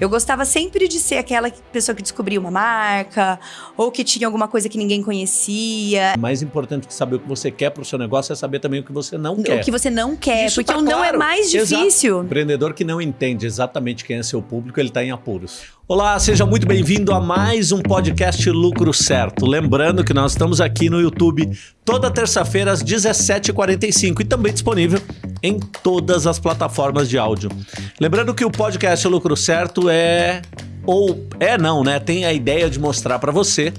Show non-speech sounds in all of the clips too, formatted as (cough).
Eu gostava sempre de ser aquela pessoa que descobria uma marca ou que tinha alguma coisa que ninguém conhecia. Mais importante que saber o que você quer para o seu negócio é saber também o que você não quer. O que você não quer, Isso porque tá o não é claro. mais Exato. difícil. Empreendedor que não entende exatamente quem é seu público, ele está em apuros. Olá, seja muito bem-vindo a mais um podcast Lucro Certo. Lembrando que nós estamos aqui no YouTube toda terça-feira às 17h45 e também disponível em todas as plataformas de áudio. Lembrando que o podcast Lucro Certo é ou é não, né? Tem a ideia de mostrar para você,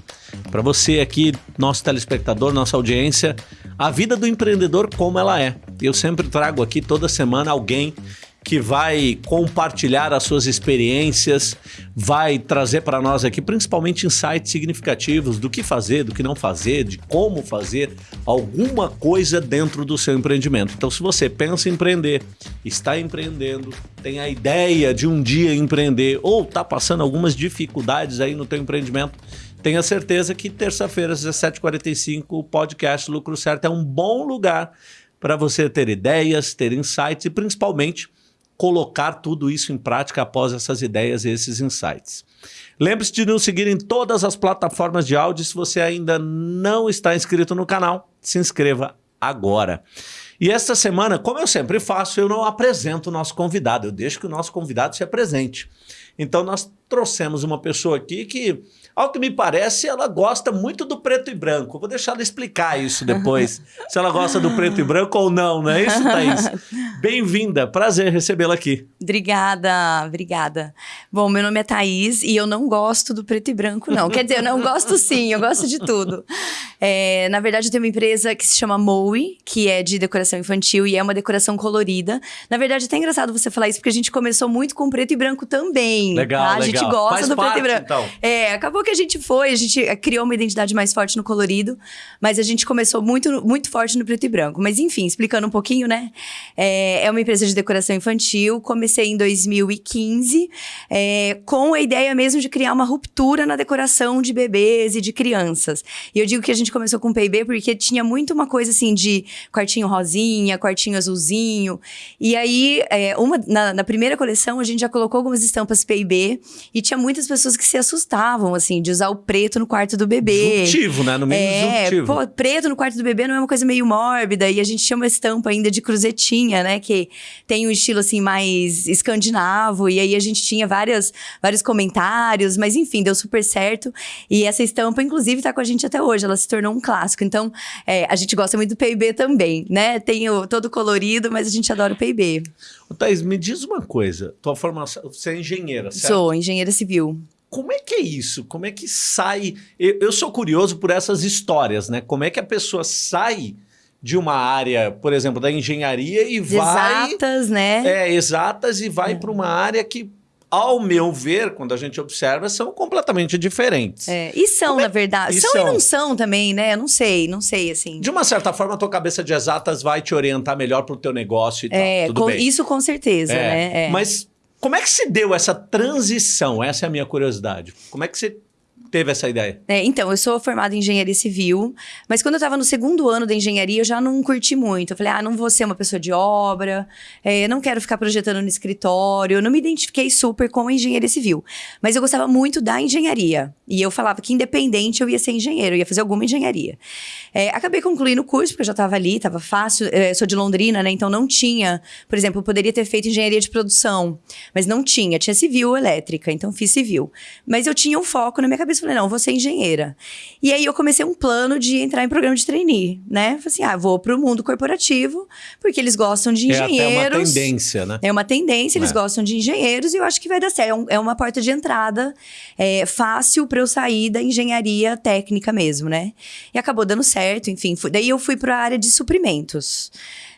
para você aqui, nosso telespectador, nossa audiência, a vida do empreendedor como ela é. Eu sempre trago aqui toda semana alguém que vai compartilhar as suas experiências, vai trazer para nós aqui principalmente insights significativos do que fazer, do que não fazer, de como fazer alguma coisa dentro do seu empreendimento. Então, se você pensa em empreender, está empreendendo, tem a ideia de um dia empreender ou está passando algumas dificuldades aí no teu empreendimento, tenha certeza que terça-feira às 17h45 o podcast Lucro Certo é um bom lugar para você ter ideias, ter insights e principalmente colocar tudo isso em prática após essas ideias e esses insights. Lembre-se de nos seguir em todas as plataformas de áudio. Se você ainda não está inscrito no canal, se inscreva agora. E esta semana, como eu sempre faço, eu não apresento o nosso convidado, eu deixo que o nosso convidado se apresente. Então nós trouxemos uma pessoa aqui que, ao que me parece, ela gosta muito do preto e branco. Vou deixar ela explicar isso depois, (laughs) se ela gosta do preto e branco ou não, não é isso, Thaís? (laughs) Bem-vinda, prazer recebê-la aqui. Obrigada, obrigada. Bom, meu nome é Thaís e eu não gosto do preto e branco, não. Quer dizer, eu não gosto sim, eu gosto de tudo. É, na verdade, eu tenho uma empresa que se chama Moe, que é de decoração infantil e é uma decoração colorida. Na verdade, é até engraçado você falar isso, porque a gente começou muito com preto e branco também. Legal, tá? A legal. gente gosta Faz do parte, preto e branco. então. É, acabou que a gente foi, a gente criou uma identidade mais forte no colorido, mas a gente começou muito, muito forte no preto e branco. Mas enfim, explicando um pouquinho, né? É, é uma empresa de decoração infantil, comecei em 2015, é, com a ideia mesmo de criar uma ruptura na decoração de bebês e de crianças. E eu digo que a gente começou com P&B porque tinha muito uma coisa assim de quartinho rosinha, quartinho azulzinho. E aí, é, uma, na, na primeira coleção, a gente já colocou algumas estampas P&B e tinha muitas pessoas que se assustavam, assim, de usar o preto no quarto do bebê. Disruptivo, né? No meio É, disruptivo. pô, preto no quarto do bebê não é uma coisa meio mórbida. E a gente tinha uma estampa ainda de cruzetinha, né? Que tem um estilo, assim, mais escandinavo. E aí a gente tinha várias, vários comentários. Mas enfim, deu super certo. E essa estampa, inclusive, tá com a gente até hoje. Ela se tornou um clássico. Então, é, a gente gosta muito do P&B também, né? Tem o todo colorido, mas a gente adora o. Ô, Thaís, me diz uma coisa. Tua formação, você é engenheira, certo? Sou engenheira civil. Como é que é isso? Como é que sai? Eu, eu sou curioso por essas histórias, né? Como é que a pessoa sai de uma área, por exemplo, da engenharia e vai... Exatas, né? É, exatas e vai para uma área que, ao meu ver, quando a gente observa, são completamente diferentes. É, e são, é- na verdade. e São, são? e não são também, né? Eu não sei, não sei, assim. De uma certa forma, a tua cabeça de exatas vai te orientar melhor para o teu negócio e É, tal. Tudo com- bem. isso com certeza, É, né? É. Mas como é que se deu essa transição? Essa é a minha curiosidade. Como é que você teve essa ideia? É, então, eu sou formada em engenharia civil, mas quando eu estava no segundo ano da engenharia, eu já não curti muito. Eu falei, ah, não vou ser uma pessoa de obra, é, não quero ficar projetando no escritório. Eu não me identifiquei super com a engenharia civil, mas eu gostava muito da engenharia. E eu falava que, independente, eu ia ser engenheiro, eu ia fazer alguma engenharia. É, acabei concluindo o curso, porque eu já estava ali, estava fácil. É, sou de Londrina, né? Então não tinha, por exemplo, eu poderia ter feito engenharia de produção, mas não tinha. Tinha civil elétrica, então fiz civil. Mas eu tinha um foco na minha cabeça, falei, não, vou ser engenheira. E aí eu comecei um plano de entrar em programa de trainee, né? Falei assim, ah, vou para o mundo corporativo, porque eles gostam de É até uma engenheiros. tendência, né? É uma tendência, eles É. gostam de engenheiros e eu acho que vai dar certo. É um- É uma porta de entrada é, fácil para eu sair da engenharia técnica mesmo, né? E acabou dando certo, enfim. fui- daí eu fui para a área de suprimentos.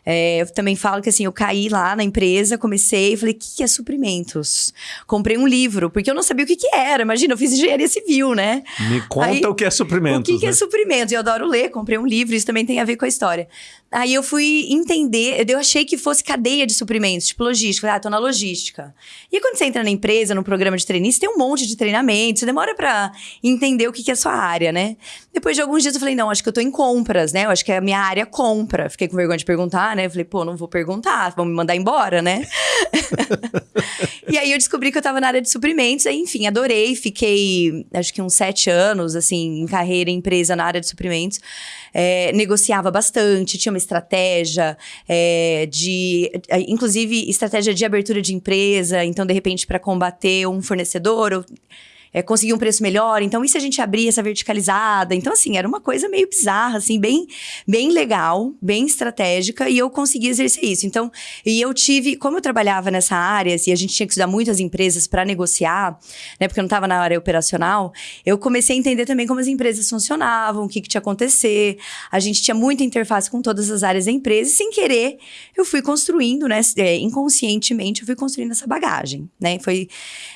É, eu também falo que assim, eu caí lá na empresa, comecei e falei, o que, que é suprimentos? Comprei um livro, porque eu não sabia o que, que era. Imagina, eu fiz engenharia civil, né? Me conta Aí, o que é suprimento. O que, que é suprimento? Eu adoro ler, comprei um livro, isso também tem a ver com a história. Aí eu fui entender, eu achei que fosse cadeia de suprimentos, tipo logística. Ah, tô na logística. E quando você entra na empresa, no programa de treinistas, tem um monte de treinamento, você demora para entender o que, que é a sua área, né? Depois de alguns dias eu falei, não, acho que eu tô em compras, né? Eu acho que é a minha área compra. Fiquei com vergonha de perguntar, né? Eu falei, pô, não vou perguntar, vão me mandar embora, né? (laughs) e aí eu descobri que eu tava na área de suprimentos, aí, enfim, adorei, fiquei acho que uns sete anos, assim, em carreira, em empresa na área de suprimentos é, negociava bastante, tinha uma estratégia é, de, é, inclusive, estratégia de abertura de empresa. Então, de repente, para combater um fornecedor, ou é, conseguir um preço melhor. Então, e se a gente abrir essa verticalizada? Então, assim, era uma coisa meio bizarra, assim, bem, bem legal, bem estratégica, e eu consegui exercer isso. Então, e eu tive, como eu trabalhava nessa área, e a gente tinha que estudar muitas empresas para negociar, né, porque eu não estava na área operacional, eu comecei a entender também como as empresas funcionavam, o que, que tinha acontecer. A gente tinha muita interface com todas as áreas da empresa, e sem querer, eu fui construindo, né, é, inconscientemente, eu fui construindo essa bagagem, né, foi,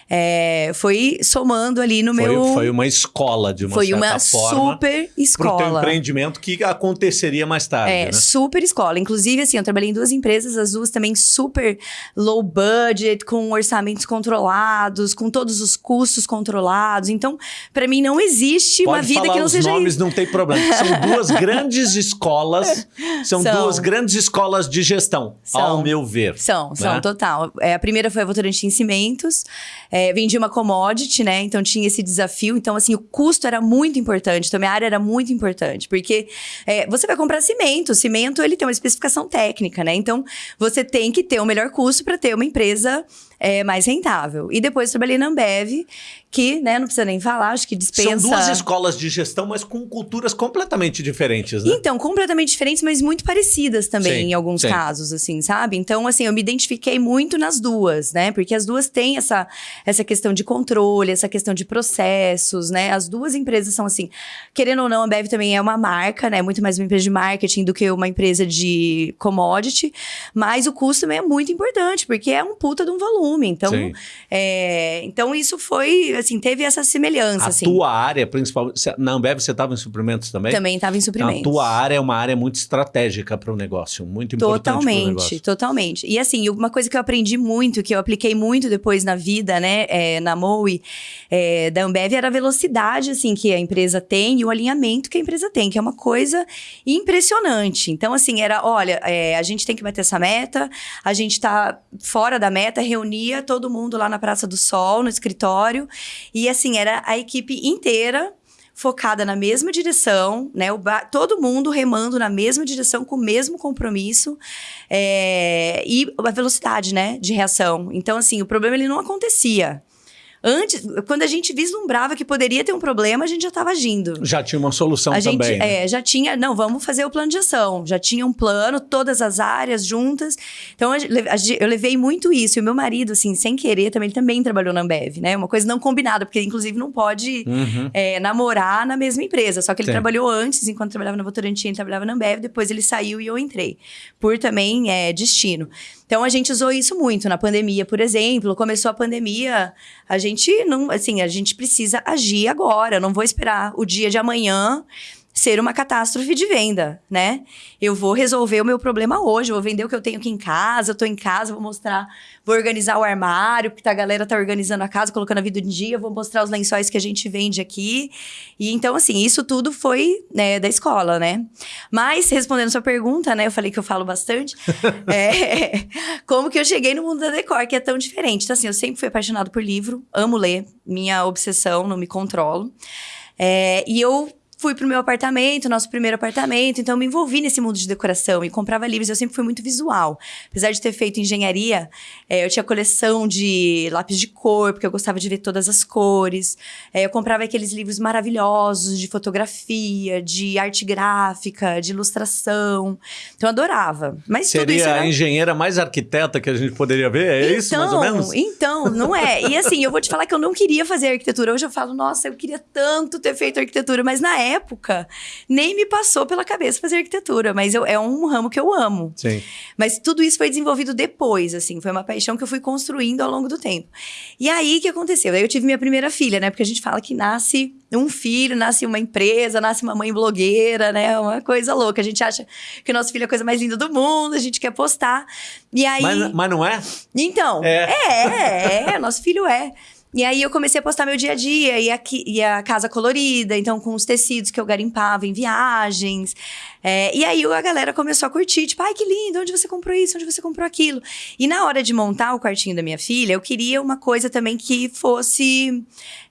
é, foi somando ali no foi, meu. Foi uma escola, de uma foi certa uma forma. super escola. Para o empreendimento que aconteceria mais tarde. É, né? super escola. Inclusive, assim, eu trabalhei em duas empresas, as duas também super low budget, com orçamentos controlados, com todos os custos controlados. Então, para mim, não existe Pode uma vida falar que não os seja nomes isso. não tem problema. São duas (laughs) grandes escolas, são, São. duas grandes escolas de gestão, São. ao meu ver. São, são, né? total. É, a primeira foi a Votorantim em Cimentos. É, vendi uma commodity, né? Então tinha esse desafio. Então, assim, o custo era muito importante. Então, minha área era muito importante. Porque é, você vai comprar cimento. O cimento, ele tem uma especificação técnica, né? Então, você tem que ter o melhor custo para ter uma empresa é, mais rentável. E depois trabalhei na Ambev, que, né, não precisa nem falar, acho que dispensa... São duas escolas de gestão, mas com culturas completamente diferentes, né? Então, completamente diferentes, mas muito parecidas também, Sim, em alguns sim. casos, assim, sabe? Então, assim, eu me identifiquei muito nas duas, né? Porque as duas têm essa, essa questão de controle, essa questão de processos, né? As duas empresas são assim, querendo ou não, a Ambev também é uma marca, né? Muito mais uma empresa de marketing do que uma empresa de commodity, mas o custo também é muito importante, porque é um puta de um volume. Então, Sim. é, então isso foi, assim, teve essa semelhança, A assim. tua área, principalmente. Na Ambev você estava em suprimentos também? Também estava em suprimentos. A tua área é uma área muito estratégica para o negócio, muito importante Totalmente, totalmente. E assim, uma coisa que eu aprendi muito, que eu apliquei muito depois na vida, né, é, na MOE, é, da Ambev, era a velocidade, assim, que a empresa tem e o alinhamento que a empresa tem, que é uma coisa impressionante. Então, assim, era, olha, é, a gente tem que bater essa meta, a gente tá fora da meta, reunia todo mundo lá na Praça do Sol, no escritório, e assim, era a equipe inteira focada na mesma direção, né? O todo mundo remando na mesma direção, com o mesmo compromisso é, e a velocidade, né, de reação. Então, assim, o problema ele não acontecia. Antes, quando a gente vislumbrava que poderia ter um problema, a gente já estava agindo. Já tinha uma solução A gente também. né? é, já tinha, não, vamos fazer o plano de ação. Já tinha um plano, todas as áreas juntas. Então, a a eu levei muito isso. E o meu marido, assim, sem querer, também, ele também trabalhou na Ambev, né? Uma coisa não combinada, porque, inclusive, não pode Uhum. é, namorar na mesma empresa. Só que ele Sim. trabalhou antes, enquanto trabalhava na Votorantim, ele trabalhava na Ambev, depois ele saiu e eu entrei. Por também é, destino. Então a gente usou isso muito na pandemia, por exemplo. Começou a pandemia, a gente não, assim, a gente precisa agir agora. Não vou esperar o dia de amanhã ser uma catástrofe de venda, né? Eu vou resolver o meu problema hoje, vou vender o que eu tenho aqui em casa, eu tô em casa, vou mostrar, vou organizar o armário, porque a galera tá organizando a casa, colocando a vida em dia, vou mostrar os lençóis que a gente vende aqui. E então, assim, isso tudo foi né, da escola, né? Mas, respondendo sua pergunta, né? Eu falei que eu falo bastante. (laughs) é, como que eu cheguei no mundo da decor, que é tão diferente. Então, assim, eu sempre fui apaixonado por livro, amo ler, minha obsessão, não me controlo. É, e eu fui pro meu apartamento, nosso primeiro apartamento, então eu me envolvi nesse mundo de decoração e comprava livros. Eu sempre fui muito visual. Apesar de ter feito engenharia, é, eu tinha coleção de lápis de cor, porque eu gostava de ver todas as cores. É, eu comprava aqueles livros maravilhosos de fotografia, de arte gráfica, de ilustração. Então eu adorava. Mas Seria era... a engenheira mais arquiteta que a gente poderia ver? É isso, mais ou menos? Então, não é. E assim, eu vou te falar que eu não queria fazer arquitetura. Hoje eu falo, nossa, eu queria tanto ter feito arquitetura, mas na época, nem me passou pela cabeça fazer arquitetura, mas eu, é um ramo que eu amo. Sim. Mas tudo isso foi desenvolvido depois, assim, foi uma paixão que eu fui construindo ao longo do tempo. E aí, o que aconteceu? Aí eu tive minha primeira filha, né? Porque a gente fala que nasce um filho, nasce uma empresa, nasce uma mãe blogueira, né? Uma coisa louca. A gente acha que o nosso filho é a coisa mais linda do mundo, a gente quer postar. E aí... Mas, mas não é? Então, é, é, é nosso filho é. E aí eu comecei a postar meu dia a dia e, aqui, e a casa colorida, então com os tecidos que eu garimpava em viagens. É, e aí a galera começou a curtir, tipo, ai que lindo, onde você comprou isso, onde você comprou aquilo. E na hora de montar o quartinho da minha filha, eu queria uma coisa também que fosse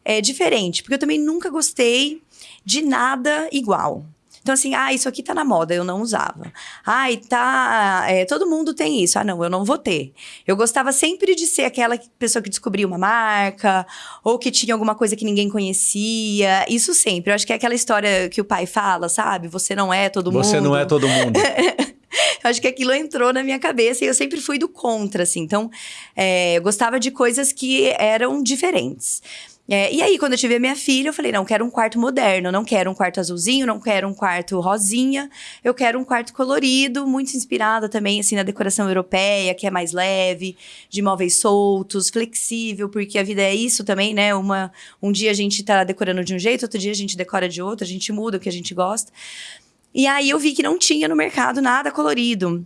é, diferente, porque eu também nunca gostei de nada igual. Então, assim, ah, isso aqui tá na moda, eu não usava. Ai, tá. É, todo mundo tem isso. Ah, não, eu não vou ter. Eu gostava sempre de ser aquela pessoa que descobria uma marca, ou que tinha alguma coisa que ninguém conhecia. Isso sempre. Eu acho que é aquela história que o pai fala, sabe? Você não é todo mundo. Você não é todo mundo. (laughs) eu acho que aquilo entrou na minha cabeça e eu sempre fui do contra, assim. Então, é, eu gostava de coisas que eram diferentes. É, e aí, quando eu tive a minha filha, eu falei: não, quero um quarto moderno, não quero um quarto azulzinho, não quero um quarto rosinha, eu quero um quarto colorido, muito inspirado também, assim, na decoração europeia, que é mais leve, de móveis soltos, flexível, porque a vida é isso também, né? Uma, um dia a gente tá decorando de um jeito, outro dia a gente decora de outro, a gente muda o que a gente gosta. E aí eu vi que não tinha no mercado nada colorido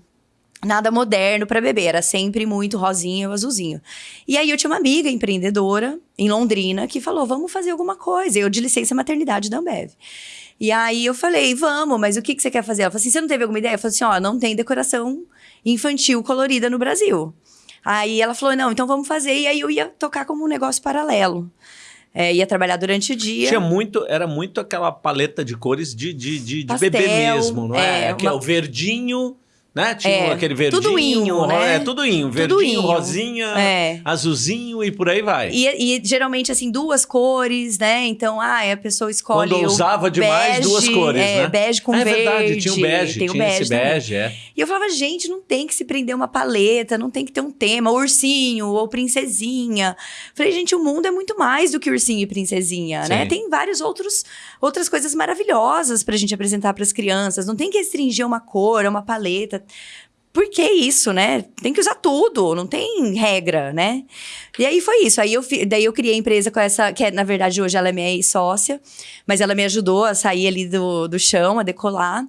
nada moderno para beber, era sempre muito rosinha ou azulzinho. E aí eu tinha uma amiga empreendedora em Londrina que falou: "Vamos fazer alguma coisa". Eu de licença maternidade da Ambev. E aí eu falei: "Vamos, mas o que que você quer fazer?". Ela falou assim: "Você não teve alguma ideia?". Eu falei assim: "Ó, não tem decoração infantil colorida no Brasil". Aí ela falou: "Não, então vamos fazer". E aí eu ia tocar como um negócio paralelo. É, ia trabalhar durante o dia. Tinha muito, era muito aquela paleta de cores de, de, de, de bebê mesmo, não é? é, é uma... o verdinho, né? Tinha é, aquele verdinho. Tudo inho, né? É, tudo inho. Verdinho, rosinha, é. azulzinho e por aí vai. E, e, geralmente, assim, duas cores, né? Então, ah, a pessoa escolhe Quando usava demais, bege, duas cores, é, né? bege com é, verde. É verdade, tinha o bege, tem o bege, esse bege, é. E eu falava, gente, não tem que se prender uma paleta, não tem que ter um tema, ursinho ou princesinha. Falei, gente, o mundo é muito mais do que ursinho e princesinha, né? Sim. né? Tem vários outros outras coisas maravilhosas pra gente apresentar para as crianças. Não tem que restringir uma cor, uma paleta. Por que isso, né? Tem que usar tudo, não tem regra, né? E aí foi isso. Aí eu daí eu criei a empresa com essa, que é, na verdade hoje ela é minha sócia, mas ela me ajudou a sair ali do, do chão, a decolar.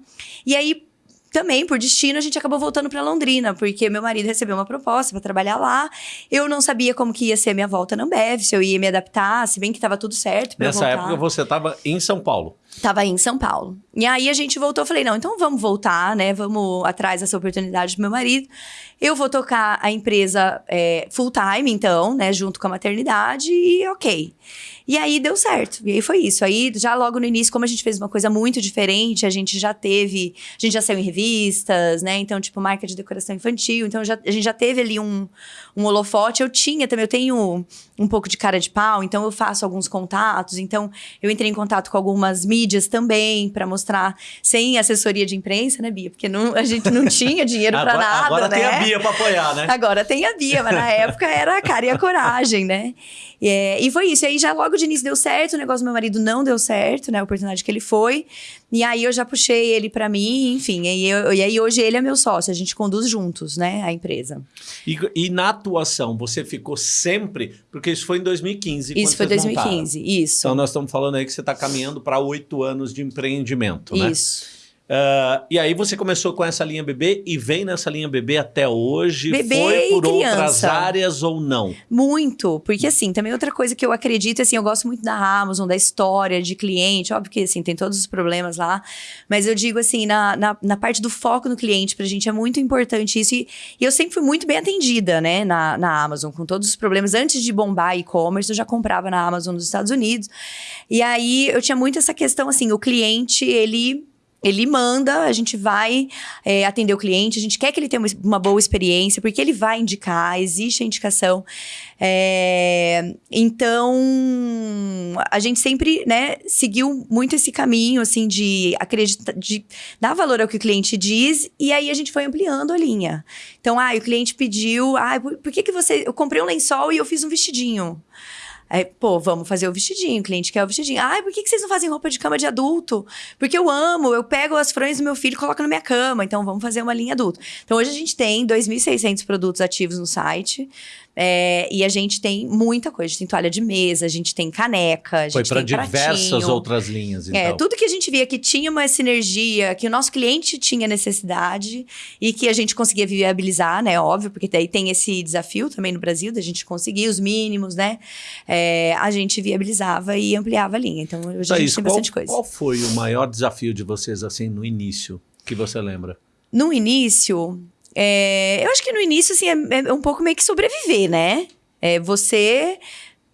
E aí também, por destino, a gente acabou voltando para Londrina, porque meu marido recebeu uma proposta para trabalhar lá. Eu não sabia como que ia ser a minha volta na Ambev, se eu ia me adaptar, se bem que estava tudo certo Nessa época você estava em São Paulo. Tava em São Paulo. E aí a gente voltou, falei, não, então vamos voltar, né? Vamos atrás dessa oportunidade do meu marido. Eu vou tocar a empresa é, full time, então, né? Junto com a maternidade e ok. E aí deu certo. E aí foi isso. Aí, já logo no início, como a gente fez uma coisa muito diferente, a gente já teve. A gente já saiu em revistas, né? Então, tipo, marca de decoração infantil. Então, já, a gente já teve ali um, um holofote. Eu tinha também, eu tenho um pouco de cara de pau, então eu faço alguns contatos. Então, eu entrei em contato com algumas mídias também para mostrar, sem assessoria de imprensa, né, Bia? Porque não, a gente não tinha dinheiro para (laughs) nada. Agora né? tem a Bia para apoiar, né? Agora tem a Bia, mas na época era a cara e a coragem, né? E, é, e foi isso. E aí já logo de início deu certo, o negócio do meu marido não deu certo, né? A oportunidade que ele foi. E aí eu já puxei ele para mim, enfim. E, eu, e aí hoje ele é meu sócio, a gente conduz juntos, né, a empresa. E, e na atuação, você ficou sempre. Porque isso foi em 2015. Isso foi 2015, montaram. isso. Então nós estamos falando aí que você está caminhando para oito anos de empreendimento, né? Isso. Uh, e aí você começou com essa linha bebê e vem nessa linha bebê até hoje? Bebê Foi por criança. outras áreas ou não? Muito, porque assim, também outra coisa que eu acredito, assim, eu gosto muito da Amazon, da história de cliente, óbvio que assim, tem todos os problemas lá, mas eu digo assim, na, na, na parte do foco no cliente, pra gente é muito importante isso, e, e, eu sempre fui muito bem atendida, né, na, na Amazon, com todos os problemas, antes de bombar e-commerce, eu já comprava na Amazon nos Estados Unidos, e aí eu tinha muito essa questão, assim, o cliente, ele ele manda, a gente vai é, atender o cliente, a gente quer que ele tenha uma, boa experiência, porque ele vai indicar, existe a indicação. É, então, a gente sempre né, seguiu muito esse caminho, assim, de acreditar, de dar valor ao que o cliente diz, e aí a gente foi ampliando a linha. Então, ah, o cliente pediu, ah, por, por que, que você. Eu comprei um lençol e eu fiz um vestidinho. Aí, pô, vamos fazer o vestidinho, o cliente quer o vestidinho. Ai, por que vocês não fazem roupa de cama de adulto? Porque eu amo, eu pego as fronhas do meu filho e coloco na minha cama, então vamos fazer uma linha adulto. Então hoje a gente tem 2.600 produtos ativos no site. É, e a gente tem muita coisa. A gente tem toalha de mesa, a gente tem caneca, a gente Foi para diversas pratinho. outras linhas, então. É, tudo que a gente via que tinha uma sinergia, que o nosso cliente tinha necessidade e que a gente conseguia viabilizar, né? Óbvio, porque daí tem esse desafio também no Brasil, da gente conseguir os mínimos, né? É, a gente viabilizava e ampliava a linha. Então, hoje a gente Thaís, tem qual, bastante coisa. qual foi o maior desafio de vocês, assim, no início, que você lembra? No início, é, eu acho que no início, assim, é, é um pouco meio que sobreviver, né? É você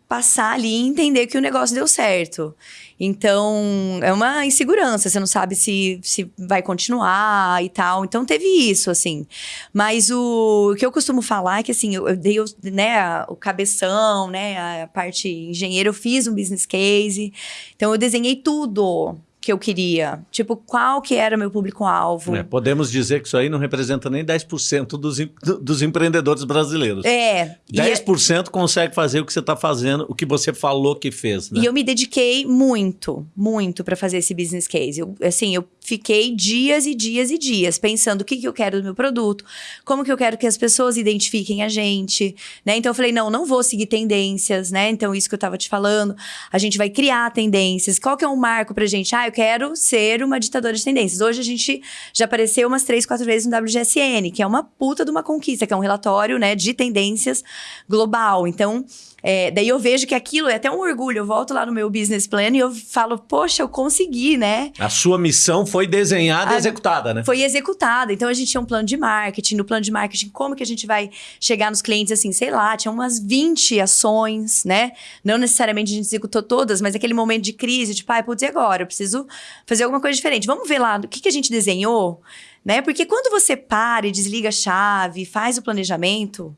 passar ali e entender que o negócio deu certo. Então, é uma insegurança, você não sabe se, se vai continuar e tal. Então, teve isso, assim. Mas o, o que eu costumo falar é que, assim, eu, eu dei né, a- o cabeção, né, a parte engenheiro, eu fiz um business case. Então, eu desenhei tudo que eu queria. Tipo, qual que era meu público-alvo. É, podemos dizer que isso aí não representa nem 10% dos, dos empreendedores brasileiros. É. E, 10% consegue fazer o que você está fazendo, o que você falou que fez, né? e eu me dediquei muito, muito para fazer esse business case. Eu, assim, eu fiquei dias e dias e dias pensando o que, que eu quero do meu produto, como que eu quero que as pessoas identifiquem a gente, né? Então eu falei, não, não vou seguir tendências, né? Então isso que eu tava te falando, a gente vai criar tendências. Qual que é um marco pra gente? Ah, eu quero ser uma ditadora de tendências. Hoje a gente já apareceu umas três, quatro vezes no WGSN, que é uma puta de uma conquista, que é um relatório, né, de tendências global. Então, é, daí eu vejo que aquilo é até um orgulho. Eu volto lá no meu business plan e eu falo, poxa, eu consegui, né? A sua missão foi desenhada e A- executada, né? Foi executada. Então a gente tinha um plano de marketing. No plano de marketing, como que a gente vai chegar nos clientes assim, sei lá, tinha umas 20 ações, né? Não necessariamente a gente executou todas, mas aquele momento de crise, tipo, ai, putz, e agora? Eu preciso fazer alguma coisa diferente. Vamos ver lá o que, que a gente desenhou, né? Porque quando você para e desliga a chave, faz o planejamento.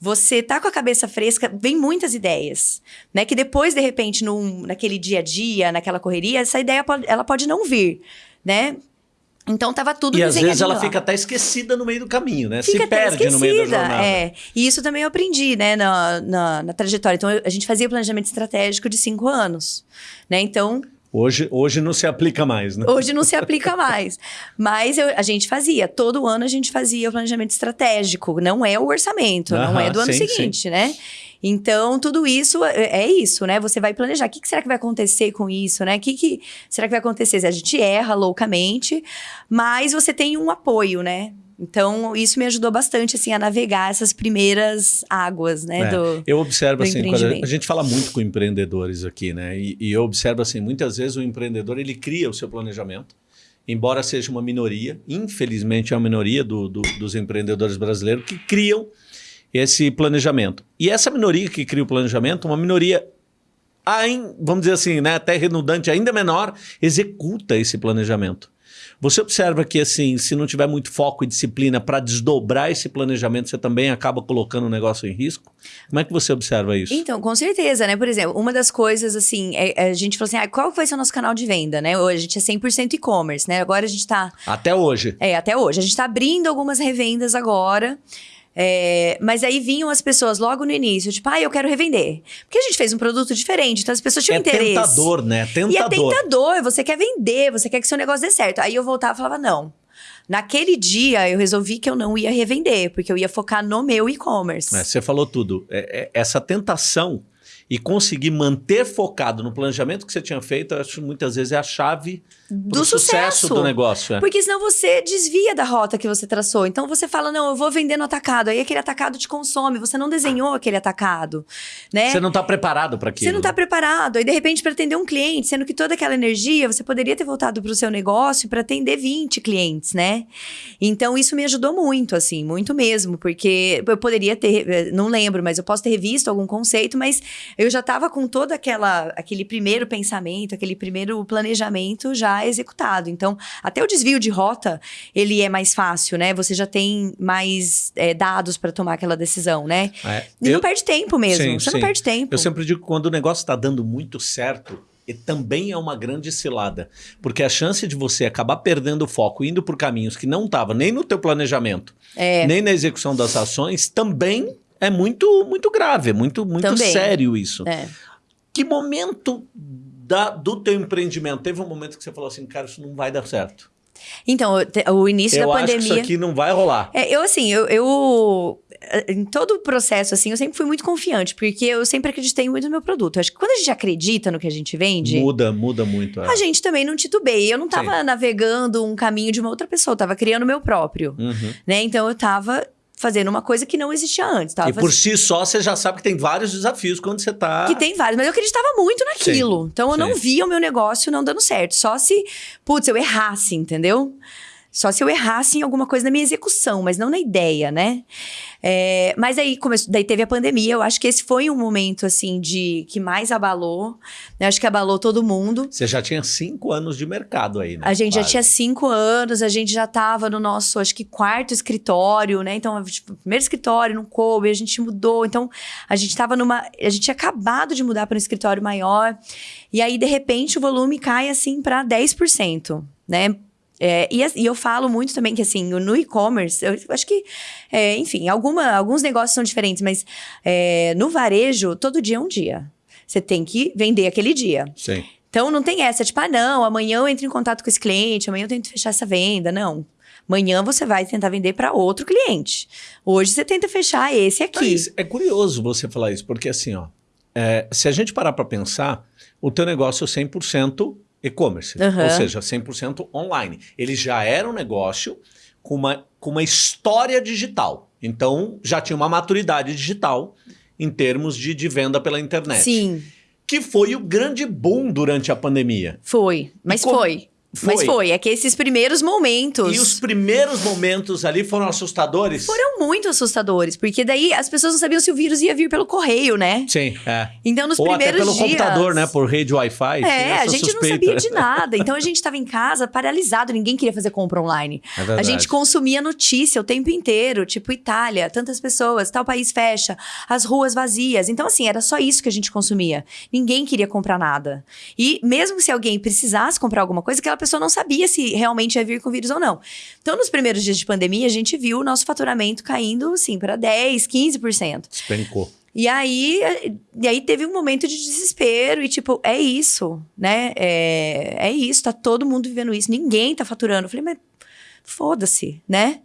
Você tá com a cabeça fresca, vem muitas ideias, né? Que depois, de repente, num, naquele dia a dia, naquela correria, essa ideia pode, ela pode não vir, né? Então tava tudo E às vezes ela lá. fica até esquecida no meio do caminho, né? Fica Se perde no meio da jornada. É. E isso também eu aprendi, né, na, na, na trajetória. Então, eu- a gente fazia planejamento estratégico de cinco anos, né? Então, Hoje, hoje não se aplica mais, né? hoje não se aplica (laughs) mais. Mas eu- a gente fazia, todo ano a gente fazia o planejamento estratégico. Não é o orçamento, não é do ano sim, seguinte, né? Então, tudo isso é, é isso, né? Você vai planejar. O que, que será que vai acontecer com isso, né? O que, que será que vai acontecer? A gente erra loucamente, mas você tem um apoio, né? Então, isso me ajudou bastante, assim, a navegar essas primeiras águas, né? É, do... eu observo do assim, a, gente fala muito com empreendedores aqui, né? E, e eu observo assim, muitas vezes o empreendedor ele cria o seu planejamento, embora seja uma minoria, infelizmente é uma minoria do- do- dos empreendedores brasileiros que criam esse planejamento. E essa minoria que cria o planejamento, uma minoria vamos dizer assim, né, até redundante, ainda menor, executa esse planejamento. Você observa que, assim, se não tiver muito foco e disciplina para desdobrar esse planejamento, você também acaba colocando o negócio em risco? Como é que você observa isso? Então, com certeza, né? Por exemplo, uma das coisas, assim, é- é a gente falou assim, ah, qual vai ser o nosso canal de venda, né? Hoje a gente é 100% e-commerce, né? Agora a gente tá Até hoje. É, até hoje. A gente tá abrindo algumas revendas agora. É, mas aí vinham as pessoas logo no início, tipo, ah, eu quero revender. Porque a gente fez um produto diferente, então as pessoas tinham é interesse. tentador, né? E é Tentador. tentador, você quer vender, você quer que seu negócio dê certo. Aí eu voltava e falava, não. Naquele dia, eu resolvi que eu não ia revender, porque eu ia focar no meu e-commerce. É, você falou tudo. É- é- essa tentação e conseguir manter focado no planejamento que você tinha feito, eu acho que muitas vezes é a chave Do pro sucesso. do negócio. é. Porque senão você desvia da rota que você traçou. Então você fala, não, eu vou vender no atacado. Aí aquele atacado te consome. Você não desenhou aquele atacado, né? Você não está preparado para aquilo. Você não está preparado. Aí, de repente, para atender um cliente, sendo que toda aquela energia você poderia ter voltado para o seu negócio para atender 20 clientes, né? Então, isso me ajudou muito, assim, muito mesmo, porque eu poderia ter, eh, não lembro, mas eu posso ter revisto algum conceito, mas eu já estava com todo aquela, aquele primeiro pensamento, aquele primeiro planejamento já executado. Então, até o desvio de rota, ele é mais fácil, né? Você já tem mais eh, dados para tomar aquela decisão, né? É. E Eu- não perde tempo mesmo. Sim, você sim. não perde tempo. Eu sempre digo que quando o negócio está dando muito certo, e também é uma grande cilada. Porque a chance de você acabar perdendo o foco, indo por caminhos que não estava nem no teu planejamento, É. nem na execução das ações, também é muito, muito grave, é muito, muito Também. sério isso. É. Que momento da, do teu empreendimento teve um momento que você falou assim, cara, isso não vai dar certo? Então, o início eu da pandemia. Eu acho que isso aqui não vai rolar. É, eu, assim, eu, eu, Em todo o processo, assim, eu sempre fui muito confiante, porque eu sempre acreditei muito no meu produto. Eu acho que quando a gente acredita no que a gente vende. Muda, muda muito. É. A gente também não titubeia. Eu não tava Sim. navegando um caminho de uma outra pessoa, eu tava criando o meu próprio. Uhum. Né? Então eu tava fazendo uma coisa que não existia antes. Tava e por si só, você já sabe que tem vários desafios quando você tá... Que tem vários, mas eu acreditava muito naquilo. Sim, então, eu sim. não via o meu negócio não dando certo. Só se, putz, eu errasse, entendeu? Só se eu errasse em alguma coisa na minha execução, mas não na ideia, né? É, mas aí, começou, daí teve a pandemia. Eu acho que esse foi um momento, assim, de que mais abalou. Eu acho que abalou todo mundo. Você já tinha cinco anos de mercado aí, né? A gente Quase. já tinha cinco anos. A gente já estava no nosso, acho que, quarto escritório, né? Então, tipo, primeiro escritório, não coube. A gente mudou. Então, a gente estava numa... A gente tinha acabado de mudar para um escritório maior. E aí, de repente, o volume cai, assim, para 10%, né? É, e, e, eu falo muito também que, assim, no e-commerce, eu acho que, é, enfim, alguma, alguns negócios são diferentes, mas é, no varejo, todo dia é um dia. Você tem que vender aquele dia. Sim. Então, não tem essa, tipo, ah, não, amanhã eu entro em contato com esse cliente, amanhã eu tento fechar essa venda. Não. Amanhã você vai tentar vender para outro cliente. Hoje você tenta fechar esse aqui. Mas é curioso você falar isso, porque assim, ó, é, se a gente parar para pensar, o teu negócio é 100% e-commerce, uhum. ou seja, 100% online. Ele já era um negócio com uma, com uma história digital. Então, já tinha uma maturidade digital em termos de, de venda pela internet. Sim. Que foi o grande boom durante a pandemia. Foi, mas foi. Foi. Mas foi, é que esses primeiros momentos. E os primeiros momentos ali foram assustadores? Foram muito assustadores, porque daí as pessoas não sabiam se o vírus ia vir pelo correio, né? Sim, é. Então nos Ou primeiros até pelo dias. computador, né? Por rede Wi-Fi. É, a gente suspeita. não sabia de (laughs) nada. Então a gente estava em casa paralisado, ninguém queria fazer compra online. É a gente consumia notícia o tempo inteiro, tipo Itália, tantas pessoas, tal país fecha, as ruas vazias. Então, assim, era só isso que a gente consumia. Ninguém queria comprar nada. E mesmo se alguém precisasse comprar alguma coisa, aquela pessoa não sabia se realmente ia vir com vírus ou não. Então, nos primeiros dias de pandemia, a gente viu o nosso faturamento caindo, assim, para 10, 15%. Despencou. E aí, e aí teve um momento de desespero e tipo, é isso, né? É, é isso, tá todo mundo vivendo isso, ninguém tá faturando. Eu falei, mas foda-se, né?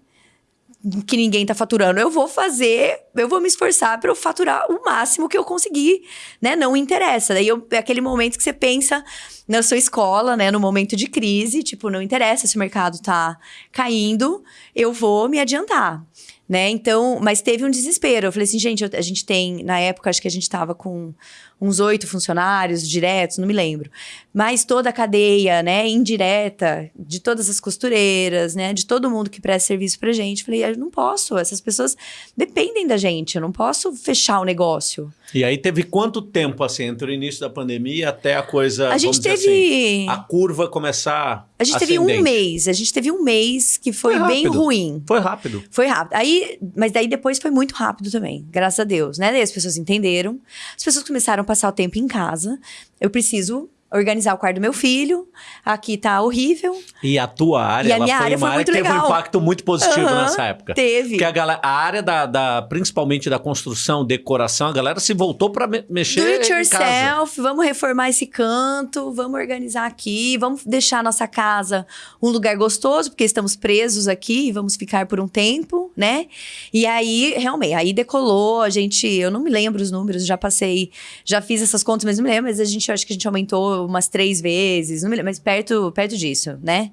Que ninguém tá faturando. Eu vou fazer, eu vou me esforçar para eu faturar o máximo que eu conseguir, né? Não interessa. Daí eu, é aquele momento que você pensa na sua escola, né? No momento de crise, tipo, não interessa se o mercado tá caindo, eu vou me adiantar. Né? Então, mas teve um desespero. Eu falei assim, gente, a gente tem, na época, acho que a gente tava com uns oito funcionários diretos, não me lembro. Mas toda a cadeia, né, indireta, de todas as costureiras, né, de todo mundo que presta serviço pra gente. Falei, eu não posso, essas pessoas dependem da gente, eu não posso fechar o negócio. E aí teve quanto tempo, assim, entre o início da pandemia até a coisa, a gente teve... Assim, a curva começar A gente ascendente. teve um mês, a gente teve um mês que foi, foi bem ruim. Foi rápido. Foi rápido. Aí, mas daí depois foi muito rápido também, graças a Deus, né? Daí as pessoas entenderam, as pessoas começaram a passar o tempo em casa. Eu preciso organizar o quarto do meu filho. Aqui tá horrível. E a tua área, e a minha área foi uma área que legal. teve um impacto muito positivo uhum, nessa época. Teve. Porque a, galera, a área da, da, principalmente da construção, decoração, a galera se voltou para me mexer Do it yourself, vamos reformar esse canto, vamos organizar aqui, vamos deixar a nossa casa um lugar gostoso, porque estamos presos aqui e vamos ficar por um tempo, né? E aí, realmente, aí decolou, a gente, eu não me lembro os números, já passei, já fiz essas contas, mas não me lembro, mas a gente, acho que a gente aumentou umas três vezes, lembro, mas perto, perto disso, né?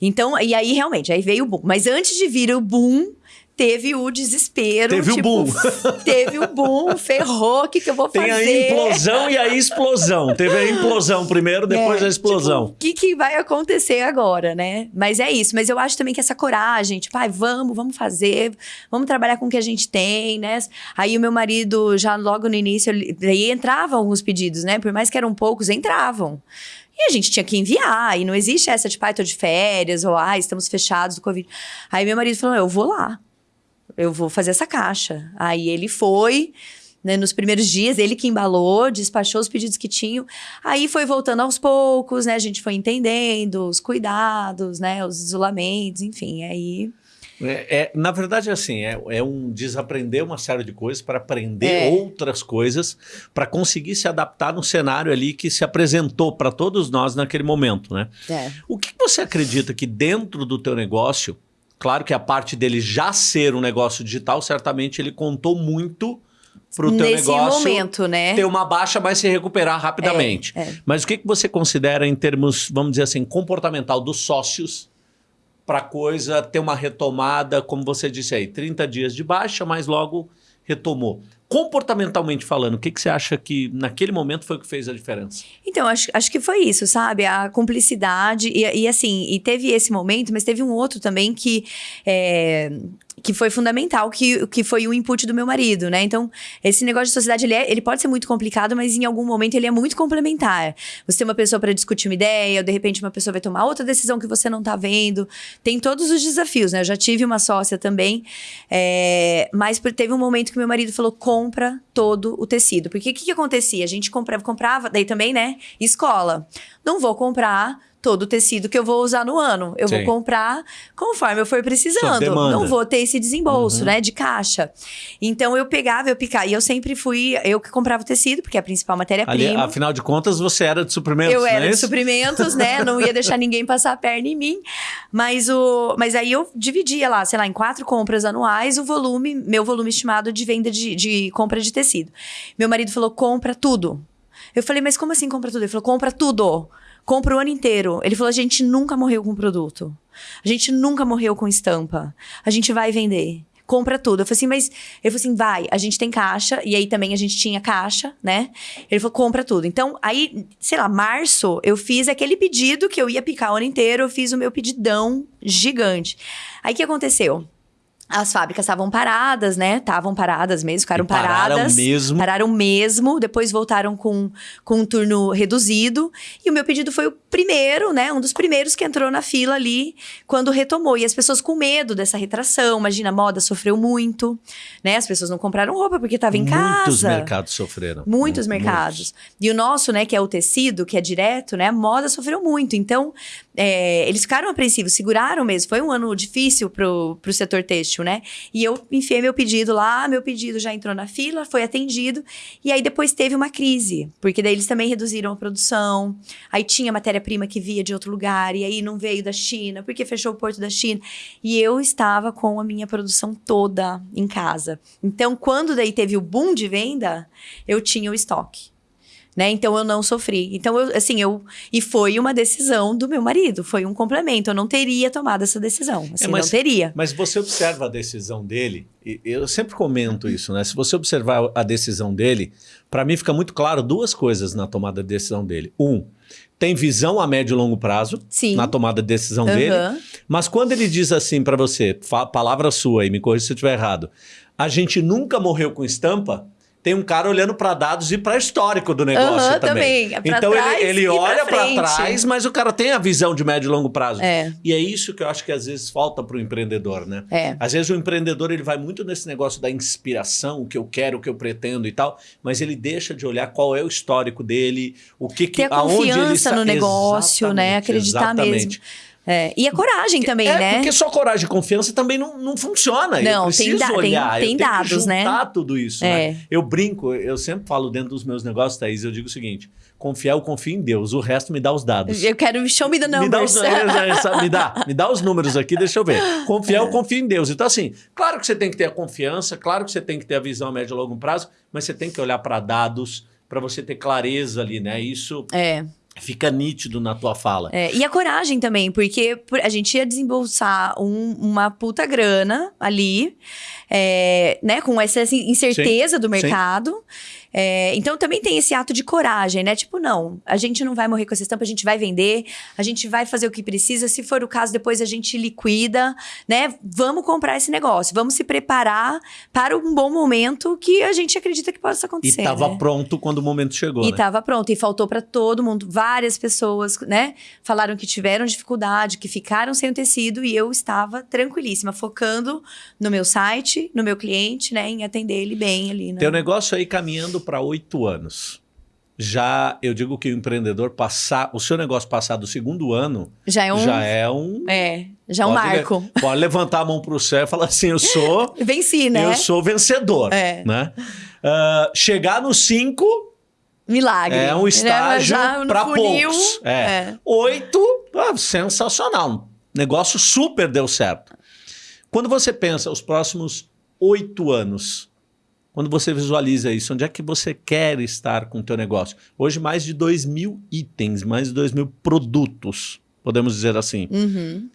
Então, e aí realmente, aí veio o boom. Mas antes de vir o boom, teve o desespero. Teve tipo, o boom. (laughs) Teve o boom, ferrou, o que, que eu vou fazer? Tem a implosão e a explosão. Teve a implosão primeiro, é, depois é, a explosão. Tipo, o que, que vai acontecer agora, né? Mas é isso. Mas eu acho também que essa coragem, tipo, ai, vamos, vamos fazer, vamos trabalhar com o que a gente tem, né? Aí o meu marido, já logo no início, aí entravam alguns pedidos, né? Por mais que eram poucos, entravam. E a gente tinha que enviar, e não existe essa, tipo, ai, ah, tô de férias, ou ai, estamos fechados do Covid. Aí meu marido falou: eu vou lá eu vou fazer essa caixa. Aí ele foi, né, nos primeiros dias, ele que embalou, despachou os pedidos que tinham. Aí foi voltando aos poucos, né? A gente foi entendendo os cuidados, né? Os isolamentos, enfim. Aí É, é, na verdade, assim, é, é, um desaprender uma série de coisas para aprender É. outras coisas, para conseguir se adaptar no cenário ali que se apresentou para todos nós naquele momento, né? É. O que você acredita que dentro do teu negócio, claro que a parte dele já ser um negócio digital, certamente ele contou muito para o teu Nesse negócio momento, né? ter uma baixa, mas se recuperar rapidamente. É, é. Mas o que, que você considera em termos, vamos dizer assim, comportamental dos sócios para a coisa ter uma retomada, como você disse aí, 30 dias de baixa, mas logo retomou. Comportamentalmente falando, o que, que você acha que naquele momento foi o que fez a diferença? Então, acho, acho que foi isso, sabe? A cumplicidade. E, e assim, e teve esse momento, mas teve um outro também que. é, que foi fundamental, que, que foi o input do meu marido, né? Então, esse negócio de sociedade, ele, é- ele pode ser muito complicado, mas em algum momento ele é muito complementar. Você tem uma pessoa para discutir uma ideia, ou de repente uma pessoa vai tomar outra decisão que você não tá vendo. Tem todos os desafios, né? Eu já tive uma sócia também, é, mas teve um momento que meu marido falou: compra todo o tecido. Porque o que, que acontecia? A gente comprava, comprava, daí também, né? Escola. Não vou comprar todo o tecido que eu vou usar no ano. Eu Sim. vou comprar conforme eu for precisando. Não vou ter esse desembolso, Uhum. né? De caixa. Então eu pegava, eu picava. E eu sempre fui, eu que comprava o tecido, porque é a principal matéria-prima. afinal de contas, você era de suprimentos, Eu não era é de isso? suprimentos, né? (laughs) Não ia deixar ninguém passar a perna em mim. Mas, o, mas aí eu dividia lá, sei lá, em quatro compras anuais, o volume, meu volume estimado de venda de, de compra de tecido. Meu marido falou: compra tudo. Eu falei, mas como assim compra tudo? Ele falou: compra tudo. Compra o ano inteiro. Ele falou: a gente nunca morreu com produto. A gente nunca morreu com estampa. A gente vai vender. Compra tudo. Eu falei assim, mas. Ele falou assim: vai, a gente tem caixa. E aí também a gente tinha caixa, né? Ele falou: compra tudo. Então, aí, sei lá, março, eu fiz aquele pedido que eu ia picar o ano inteiro. Eu fiz o meu pedidão gigante. Aí o que aconteceu? As fábricas estavam paradas, né? Estavam paradas mesmo, ficaram pararam paradas. mesmo. Pararam mesmo, depois voltaram com, com um turno reduzido. E o meu pedido foi o primeiro, né? Um dos primeiros que entrou na fila ali quando retomou. E as pessoas com medo dessa retração. Imagina, a moda sofreu muito, né? As pessoas não compraram roupa porque estava em Muitos casa. mercados sofreram. Muitos Mu- mercados. E o nosso, né, que é o tecido, que é direto, né, a moda sofreu muito. Então, é, eles ficaram apreensivos, seguraram mesmo. Foi um ano difícil pro, pro setor têxtil, né? E eu enfiei meu pedido lá, meu pedido já entrou na fila, foi atendido. E aí depois teve uma crise, porque daí eles também reduziram a produção. Aí tinha matéria-prima que via de outro lugar, e aí não veio da China, porque fechou o porto da China. E eu estava com a minha produção toda em casa. Então, quando daí teve o boom de venda, eu tinha o estoque. Né? Então eu não sofri. Então eu assim, eu e foi uma decisão do meu marido, foi um complemento. Eu não teria tomado essa decisão, assim, É, mas- não teria. Mas você observa a decisão dele, e eu sempre comento isso, né? Se você observar a decisão dele, para mim fica muito claro duas coisas na tomada de decisão dele. Um, tem visão a médio e longo prazo Sim. na tomada de decisão dele. Aham. Mas quando ele diz assim para você, palavra sua aí, me corrija se eu estiver errado, a gente nunca morreu com estampa. Tem um cara olhando para dados e para histórico do negócio Aham, também. também. Pra Então ele, ele olha para trás, mas o cara tem a visão de médio e longo prazo. É. E é isso que eu acho que às vezes falta para o empreendedor, né? É. Às vezes o empreendedor ele vai muito nesse negócio da inspiração, o que eu quero, o que eu pretendo e tal, mas ele deixa de olhar qual é o histórico dele, o que que Ter a aonde ele confiança está- no negócio, né? Exatamente, Acreditar exatamente. mesmo. É, E a coragem também, é, né? porque só coragem e confiança também não, não funciona. eu Não, preciso tem da- tem- olhar, tem eu tenho dados, que né? juntar tudo isso. É. né? Eu brinco, eu sempre falo dentro dos meus negócios, Thaís, eu digo o seguinte: confiar, eu confio em Deus, o resto me dá os dados. Eu quero show me the Me dá, numbers. os, (laughs) é, essa- me, dá, me dá os números aqui, deixa eu ver. Confiar, É. eu confio em Deus. Então, assim, claro que você tem que ter a confiança, claro que você tem que ter a visão a médio e longo prazo, mas você tem que olhar para dados para você ter clareza ali, né? Isso É. fica nítido na tua fala. É, e a coragem também, porque por- a gente ia desembolsar um- uma puta grana ali, é, né? Com essa incerteza do sim. É, então também tem esse ato de coragem, né? Tipo, não, a gente não vai morrer com essa estampa, a gente vai vender, a gente vai fazer o que precisa. Se for o caso, depois a gente liquida, né? Vamos comprar esse negócio, vamos se preparar para um bom momento que a gente acredita que possa E acontecer. estava né? pronto quando o momento chegou, E né? tava pronto, e faltou para todo mundo. Várias pessoas, né, falaram que tiveram dificuldade, que ficaram sem o tecido, e eu estava tranquilíssima, focando no meu site, no meu cliente, né, em atender ele bem ali, né? Teu negócio aí caminhando para oito anos. já eu digo que o empreendedor passar, o seu negócio passar do segundo ano Já é um. já é um. É, já é um pode marco. (laughs) pode levantar a mão para o céu e falar assim: eu sou, (laughs) Venci, né? eu sou vencedor. É. Né? Ah, chegar no 5 Milagre. é um Né? estágio para poucos. É. é. Oito, ah, sensacional. Negócio super deu certo. Quando você pensa os próximos oito anos, quando você visualiza isso, onde é que você quer estar com o teu negócio? Hoje, mais de 2 mil itens, mais de 2 mil produtos, podemos dizer assim. Uhum.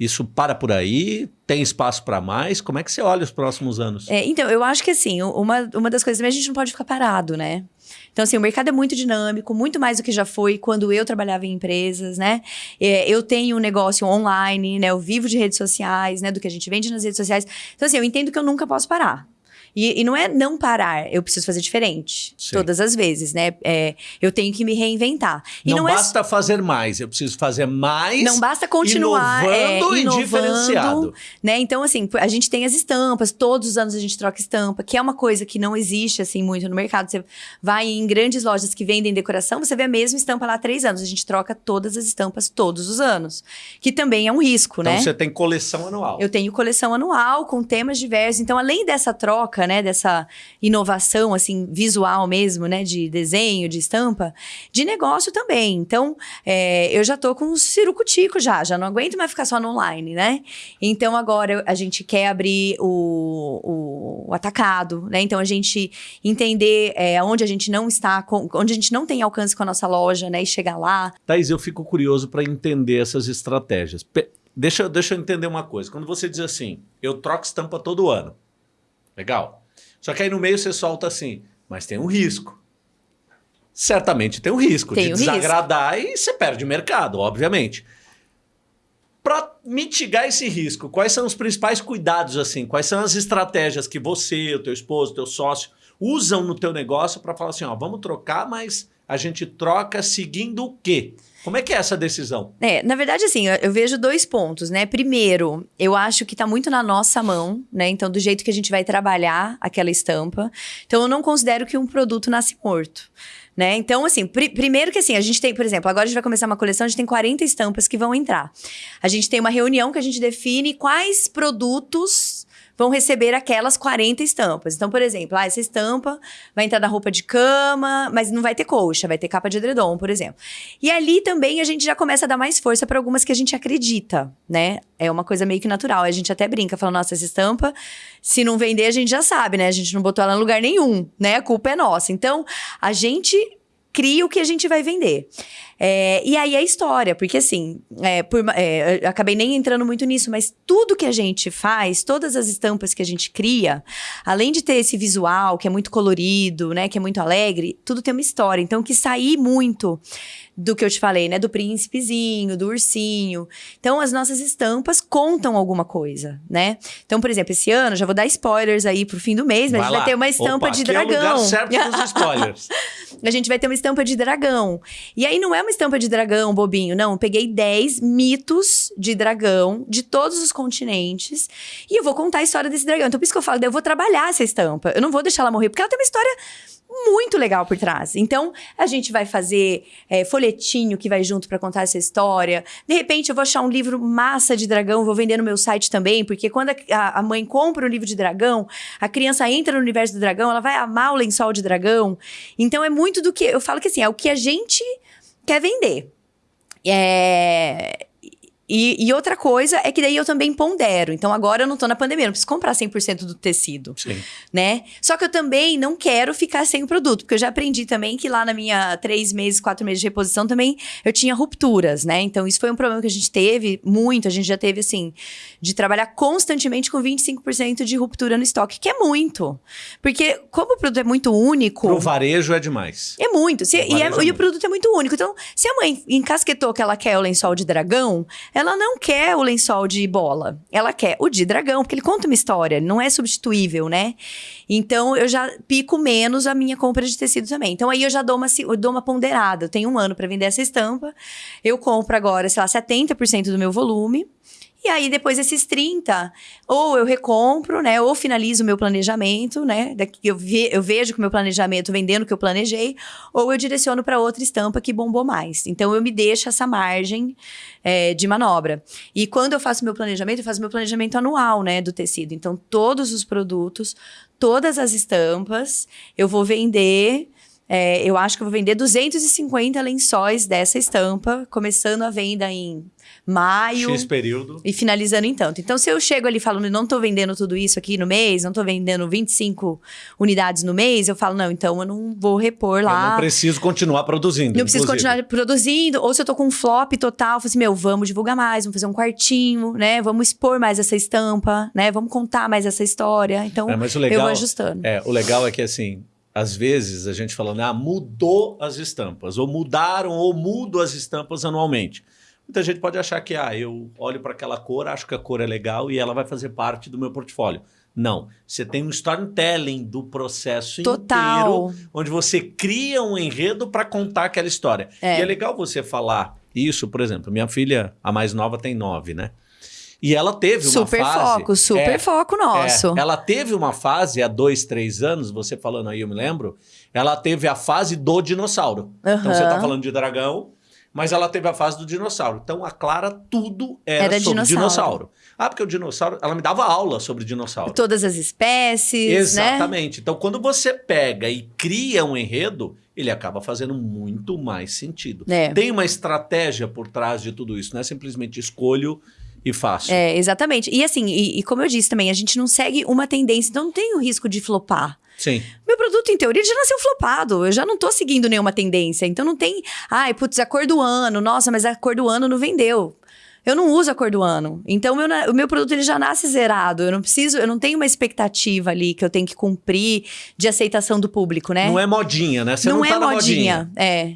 Isso para por aí? Tem espaço para mais? Como é que você olha os próximos anos? É, então, eu acho que assim, uma, uma das coisas também a gente não pode ficar parado, né? Então, assim, o mercado é muito dinâmico, muito mais do que já foi quando eu trabalhava em empresas, né? É, eu tenho um negócio online, né? Eu vivo de redes sociais, né? Do que a gente vende nas redes sociais. Então, assim, eu entendo que eu nunca posso parar. E, e não é não parar, eu preciso fazer diferente. Sim. Todas as vezes, né? É, eu tenho que me reinventar. E não não, é basta fazer mais, eu preciso fazer mais. não basta continuar é, inovando e inovando, diferenciado. né? Então, assim, a gente tem as estampas, todos os anos a gente troca estampa, que é uma coisa que não existe, assim, muito no mercado. Você vai em grandes lojas que vendem decoração, você vê a mesma estampa lá há três anos. A gente troca todas as estampas todos os anos, que também é um risco, Então né? você tem coleção anual. Eu tenho coleção anual com temas diversos. Então, além dessa troca, né, dessa inovação assim visual mesmo, né, de desenho, de estampa, de negócio também. Então, é, eu já tô com um cirucutico já, já não aguento mais ficar só no online, né? Então, agora a gente quer abrir o, o, atacado, né? Então, a gente entender é, onde a gente não está, com- onde a gente não tem alcance com a nossa loja, né, e chegar lá. Thaís, eu fico curioso para entender essas estratégias. Pe- deixa, deixa eu entender uma coisa. Quando você diz assim, eu troco estampa todo ano. Legal. Só que aí no meio você solta assim, mas tem um risco. Certamente tem um risco Tem de um risco. desagradar e você perde mercado, obviamente. Para mitigar esse risco, quais são os principais cuidados assim? Quais são as estratégias que você, o teu esposo, o teu sócio usam no teu negócio para falar assim, ó, vamos trocar, mas a gente troca seguindo o quê? Como é que é essa decisão? É, na verdade, assim, eu, vejo dois pontos, né? Primeiro, eu acho que tá muito na nossa mão, né? Então, do jeito que a gente vai trabalhar aquela estampa. Então, eu não considero que um produto nasce morto. Né? Então, assim, pri- primeiro que assim, a gente tem, por exemplo, agora a gente vai começar uma coleção, a gente tem 40 estampas que vão entrar. A gente tem uma reunião que a gente define quais produtos vão receber aquelas 40 estampas. Então, por exemplo, ah, essa estampa vai entrar na roupa de cama, mas não vai ter coxa, vai ter capa de edredom, por exemplo. E ali também a gente já começa a dar mais força para algumas que a gente acredita, né? É uma coisa meio que natural. A gente até brinca, falando, nossa, essa estampa, se não vender, a gente já sabe, né? A gente não botou ela em lugar nenhum, né? A culpa é nossa. Então, a gente cria o que a gente vai vender. É, e aí a história, porque assim, é, por é, acabei nem entrando muito nisso, mas tudo que a gente faz, todas as estampas que a gente cria, além de ter esse visual que é muito colorido, né, que é muito alegre, tudo tem uma história. Então, que sair muito do que eu te falei, né, do príncipezinho, do ursinho. Então, as nossas estampas contam alguma coisa, né? Então, por exemplo, esse ano, já vou dar spoilers aí pro fim do mês, mas a gente lá. vai ter uma estampa Opa, de aqui É o dragão. lugar certo dos spoilers. (laughs) A gente vai ter uma estampa de dragão. E aí não é uma estampa de dragão, bobinho, não. Eu peguei 10 mitos de dragão de todos os continentes e eu vou contar a história desse dragão. Então por isso que eu falo, eu vou trabalhar essa estampa. Eu não vou deixar ela morrer, porque ela tem uma história muito legal por trás. Então, a gente vai fazer é, folhetinho que vai junto pra contar essa história. De repente, eu vou achar um livro massa de dragão, vou vender no meu site também, porque quando a- a mãe compra um livro de dragão, a criança entra no universo do dragão, ela vai amar o lençol de dragão. Então, é muito do que. Eu falo que assim, é o que a gente quer vender. É. E, e outra coisa é que daí eu também pondero. Então agora eu não tô na pandemia, eu não preciso comprar 100% do tecido Sim. né? Só que eu também não quero ficar sem o produto, porque eu já aprendi também que lá na minha três meses, quatro meses de reposição também eu tinha rupturas, né? Então isso foi um problema que a gente teve muito, a gente já teve assim, de trabalhar constantemente com 25% de ruptura no estoque, que é muito. Porque como o produto é muito único, Pro varejo é demais. é muito. Se- e, é- e muito. o produto é muito único. Então, se a mãe encasquetou que ela quer o lençol de dragão, ela não quer o lençol de bola. Ela quer o de dragão, porque ele conta uma história, não é substituível, né? Então, eu já pico menos a minha compra de tecido também. Então, aí eu já dou uma, dou uma ponderada. Eu tenho um ano para vender essa estampa. Eu compro agora, sei lá, 70% do meu volume. E aí, depois desses 30, ou eu recompro, né? Ou finalizo o meu planejamento, né? Daqui eu, ve eu vejo que o meu planejamento vendendo o que eu planejei, ou eu direciono para outra estampa que bombou mais. Então, eu me deixo essa margem é, de manobra. E quando eu faço meu planejamento, eu faço meu planejamento anual, né? Do tecido. Então, todos os produtos, todas as estampas, eu vou vender é, eu acho que eu vou vender 250 lençóis dessa estampa, começando a venda em maio. X período. E finalizando em tanto. Então, se eu chego ali falando, não estou vendendo tudo isso aqui no mês, não estou vendendo 25 unidades no mês, eu falo, não, então eu não vou repor lá. Eu não preciso continuar produzindo. Não preciso continuar produzindo. Ou se eu tô com um flop total, eu falo assim, meu, vamos divulgar mais, vamos fazer um quartinho, né? Vamos expor mais essa estampa, né? Vamos contar mais essa história. Então, é, legal, eu vou ajustando. É, o legal é que, assim, às vezes a gente falando, ah, mudou as estampas, ou mudaram, ou mudo as estampas anualmente. Muita gente pode achar que, ah, eu olho para aquela cor, acho que a cor é legal e ela vai fazer parte do meu portfólio. Não, você tem um storytelling do processo Total. inteiro, onde você cria um enredo para contar aquela história. É. E é legal você falar isso, por exemplo, minha filha, a mais nova, tem nove, né? E ela teve uma super fase... Super foco, super é, foco nosso. É, ela teve uma fase há dois, três anos, você falando aí, eu me lembro, ela teve a fase do dinossauro. Uhum. Então você está falando de dragão, mas ela teve a fase do dinossauro. Então a Clara tudo era, era sobre dinossauro. dinossauro. Ah, porque o dinossauro, ela me dava aula sobre dinossauro. Todas as espécies, né? Exatamente. Né? Então quando você pega e cria um enredo, ele acaba fazendo muito mais sentido. É. Tem uma estratégia por trás de tudo isso, não é simplesmente escolho e fácil. É, exatamente. E assim, e, e, como eu disse também, a gente não segue uma tendência, então não tem o risco de flopar. Sim. Meu produto, em teoria, já nasceu flopado. Eu já não tô seguindo nenhuma tendência. Então não tem. Ai, putz, a cor do ano. Nossa, mas a cor do ano não vendeu. Eu não uso a cor do ano. Então, meu, o meu produto ele já nasce zerado. Eu não preciso, eu não tenho uma expectativa ali que eu tenho que cumprir de aceitação do público, né? Não é modinha, né? Você não, não tá é modinha. modinha. É.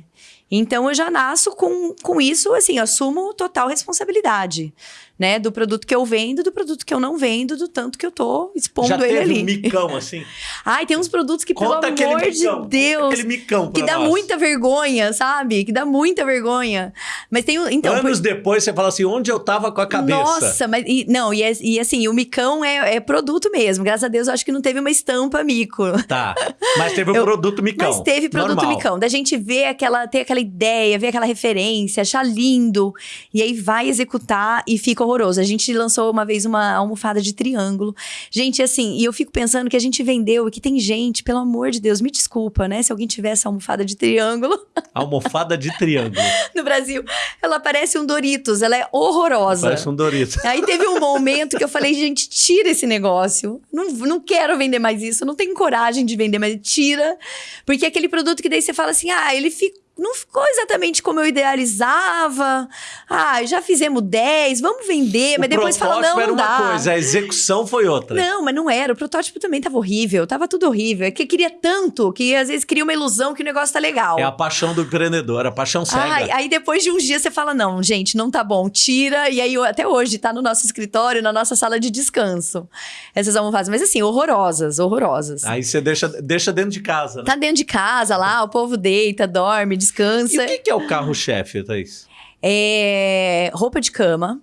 Então eu já nasço com, com isso, assim, assumo total responsabilidade né? Do produto que eu vendo, do produto que eu não vendo, do tanto que eu tô expondo Já ele ali. um micão assim? (laughs) Ai, tem uns produtos que, Conta pelo amor micão, de Deus, aquele micão que dá nós. muita vergonha, sabe? Que dá muita vergonha. Mas tem então anos por... depois você fala assim, onde eu tava com a cabeça? Nossa, mas e, não, e, é, e assim, o micão é, é, produto mesmo. Graças a Deus, eu acho que não teve uma estampa mico. Tá. Mas teve o (laughs) um produto micão. Mas teve produto Normal. micão. Da gente ver aquela, ter aquela ideia, ver aquela referência, achar lindo. E aí vai executar e fica horroroso. A gente lançou uma vez uma almofada de triângulo. Gente, assim, e eu fico pensando que a gente vendeu e que tem gente, pelo amor de Deus, me desculpa, né? Se alguém tivesse almofada de triângulo. (laughs) Almofada de triângulo. (laughs) no Brasil. Ela parece um Doritos, ela é horrorosa. Parece um Doritos. Aí teve um momento que eu falei, gente, tira esse negócio. Não, não quero vender mais isso, não tenho coragem de vender, mas tira. Porque é aquele produto que daí você fala assim, ah, ele fica não ficou exatamente como eu idealizava. Ah, já fizemos 10, vamos vender, mas depois fala não, era não uma coisa, a execução foi outra. Não, mas não era, o protótipo também tava horrível, tava tudo horrível. É que queria tanto que às vezes cria uma ilusão que o negócio tá legal. É a paixão do empreendedor, a paixão cega. Ai, aí depois de uns dias você fala não, gente, não tá bom, tira. E aí até hoje tá no nosso escritório, na nossa sala de descanso. Essas almofadas, mas assim, horrorosas, horrorosas. Aí você deixa, deixa dentro de casa. Né? Tá dentro de casa lá, o povo deita, dorme, descansa. E o que, que é o carro-chefe, Thaís? É roupa de cama,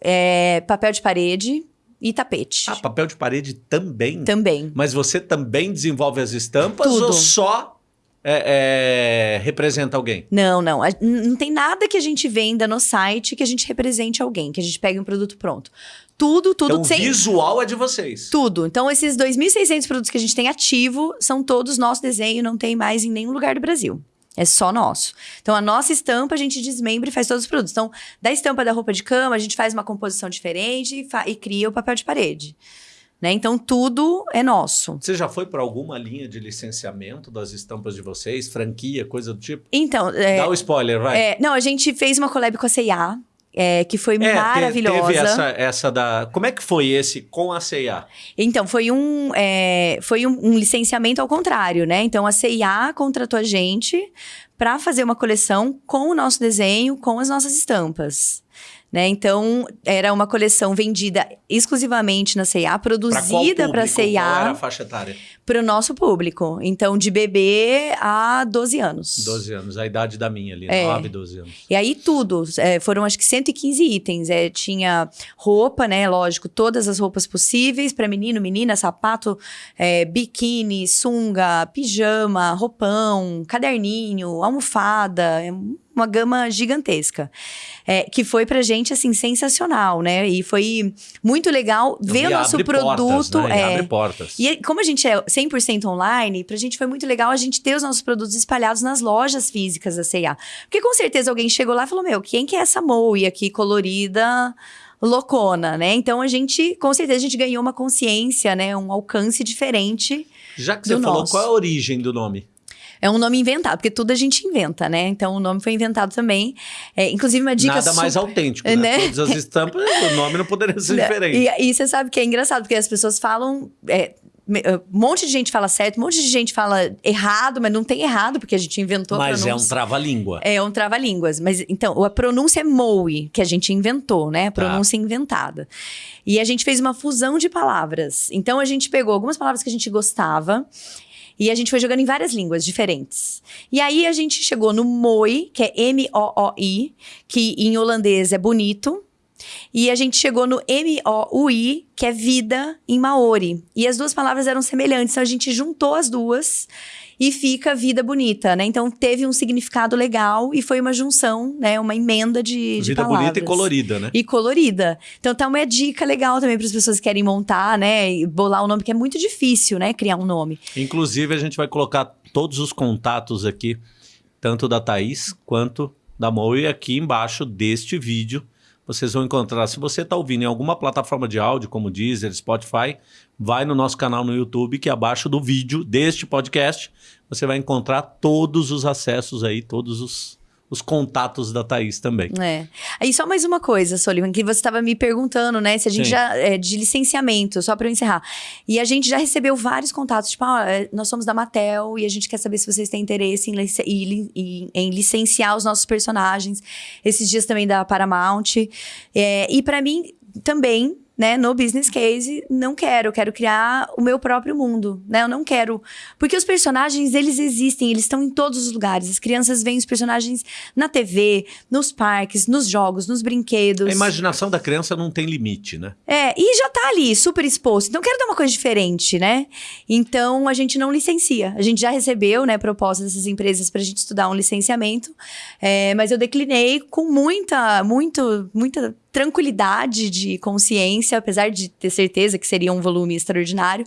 é papel de parede e tapete. Ah, papel de parede também? Também. Mas você também desenvolve as estampas Tudo. ou só é, é, representa alguém? Não, não. Não tem nada que a gente venda no site que a gente represente alguém, que a gente pegue um produto pronto. Tudo, tudo. Então, o visual é de vocês. Tudo. Então, esses 2.600 produtos que a gente tem ativo são todos nosso desenho, não tem mais em nenhum lugar do Brasil. É só nosso. Então, a nossa estampa a gente desmembra e faz todos os produtos. Então, da estampa da roupa de cama, a gente faz uma composição diferente e, e cria o papel de parede. Né? Então, tudo é nosso. Você já foi para alguma linha de licenciamento das estampas de vocês? Franquia, coisa do tipo? Então... É, Dá o spoiler, vai. É, não, a gente fez uma collab com a C&A, é, que foi é, maravilhosa. Teve essa, essa da. Como é que foi esse com a CIA? Então, foi um, é, foi um, um, licenciamento ao contrário, né? Então, a CIA contratou a gente para fazer uma coleção com o nosso desenho, com as nossas estampas. Né? Então, era uma coleção vendida exclusivamente na C&A, produzida para C&A. Qual era a faixa etária? Para o nosso público. Então, de bebê a 12 anos. 12 anos, a idade da minha ali, é. 9, 12 anos. E aí tudo, é, foram acho que 115 itens. É, tinha roupa, né, lógico, todas as roupas possíveis para menino, menina, sapato, é, biquíni, sunga, pijama, roupão, caderninho, almofada, é uma gama gigantesca. É, que foi pra gente, assim, sensacional, né? E foi muito legal ver o nosso produto. Portas, né? é, abre portas. E como a gente é 100% online, pra gente foi muito legal a gente ter os nossos produtos espalhados nas lojas físicas da C&A. Porque com certeza alguém chegou lá e falou, meu, quem que é essa Moe aqui colorida loucona, né? Então a gente, com certeza, a gente ganhou uma consciência, né? Um alcance diferente. Já que você falou, nosso. qual é a origem do nome? É um nome inventado, porque tudo a gente inventa, né? Então o nome foi inventado também. É, inclusive, uma dica. Nada super... mais autêntico, né? (laughs) né? Todas as estampas, o nome não poderia ser (laughs) diferente. E, e, você sabe que é engraçado, porque as pessoas falam. É, um monte de gente fala certo, um monte de gente fala errado, mas não tem errado, porque a gente inventou Mas é um trava-língua. É um trava-línguas. Mas então, a pronúncia é Moe, que a gente inventou, né? A tá. pronúncia tá. inventada. E a gente fez uma fusão de palavras. Então, a gente pegou algumas palavras que a gente gostava e a gente foi jogando em várias línguas diferentes. E aí a gente chegou no Moi, que é M-O-O-I, que em holandês é bonito. E a gente chegou no M-O-U-I, que é vida em Maori. E as duas palavras eram semelhantes, então a gente juntou as duas e fica vida bonita, né? Então teve um significado legal e foi uma junção, né? Uma emenda de, de vida palavras. bonita e colorida, né? E colorida. Então tá uma dica legal também para as pessoas que querem montar, né? E bolar o um nome, que é muito difícil, né? Criar um nome. Inclusive, a gente vai colocar todos os contatos aqui, tanto da Thaís quanto da Moe aqui embaixo deste vídeo vocês vão encontrar. Se você está ouvindo em alguma plataforma de áudio, como Deezer, Spotify, vai no nosso canal no YouTube, que abaixo do vídeo deste podcast, você vai encontrar todos os acessos aí, todos os os contatos da Thaís também. É. Aí só mais uma coisa, Soliman, que você estava me perguntando, né? Se a gente Sim. já. É, de licenciamento, só para eu encerrar. E a gente já recebeu vários contatos, tipo, ah, nós somos da Matel e a gente quer saber se vocês têm interesse em, lic em, em licenciar os nossos personagens. Esses dias também da Paramount. É, e para mim também né, no business case, não quero, eu quero criar o meu próprio mundo, né? Eu não quero, porque os personagens, eles existem, eles estão em todos os lugares. As crianças veem os personagens na TV, nos parques, nos jogos, nos brinquedos. A imaginação da criança não tem limite, né? É, e já tá ali, super exposto. Então, quero dar uma coisa diferente, né? Então, a gente não licencia. A gente já recebeu, né, propostas dessas empresas pra gente estudar um licenciamento, é, mas eu declinei com muita, muito, muita tranquilidade de consciência, apesar de ter certeza que seria um volume extraordinário,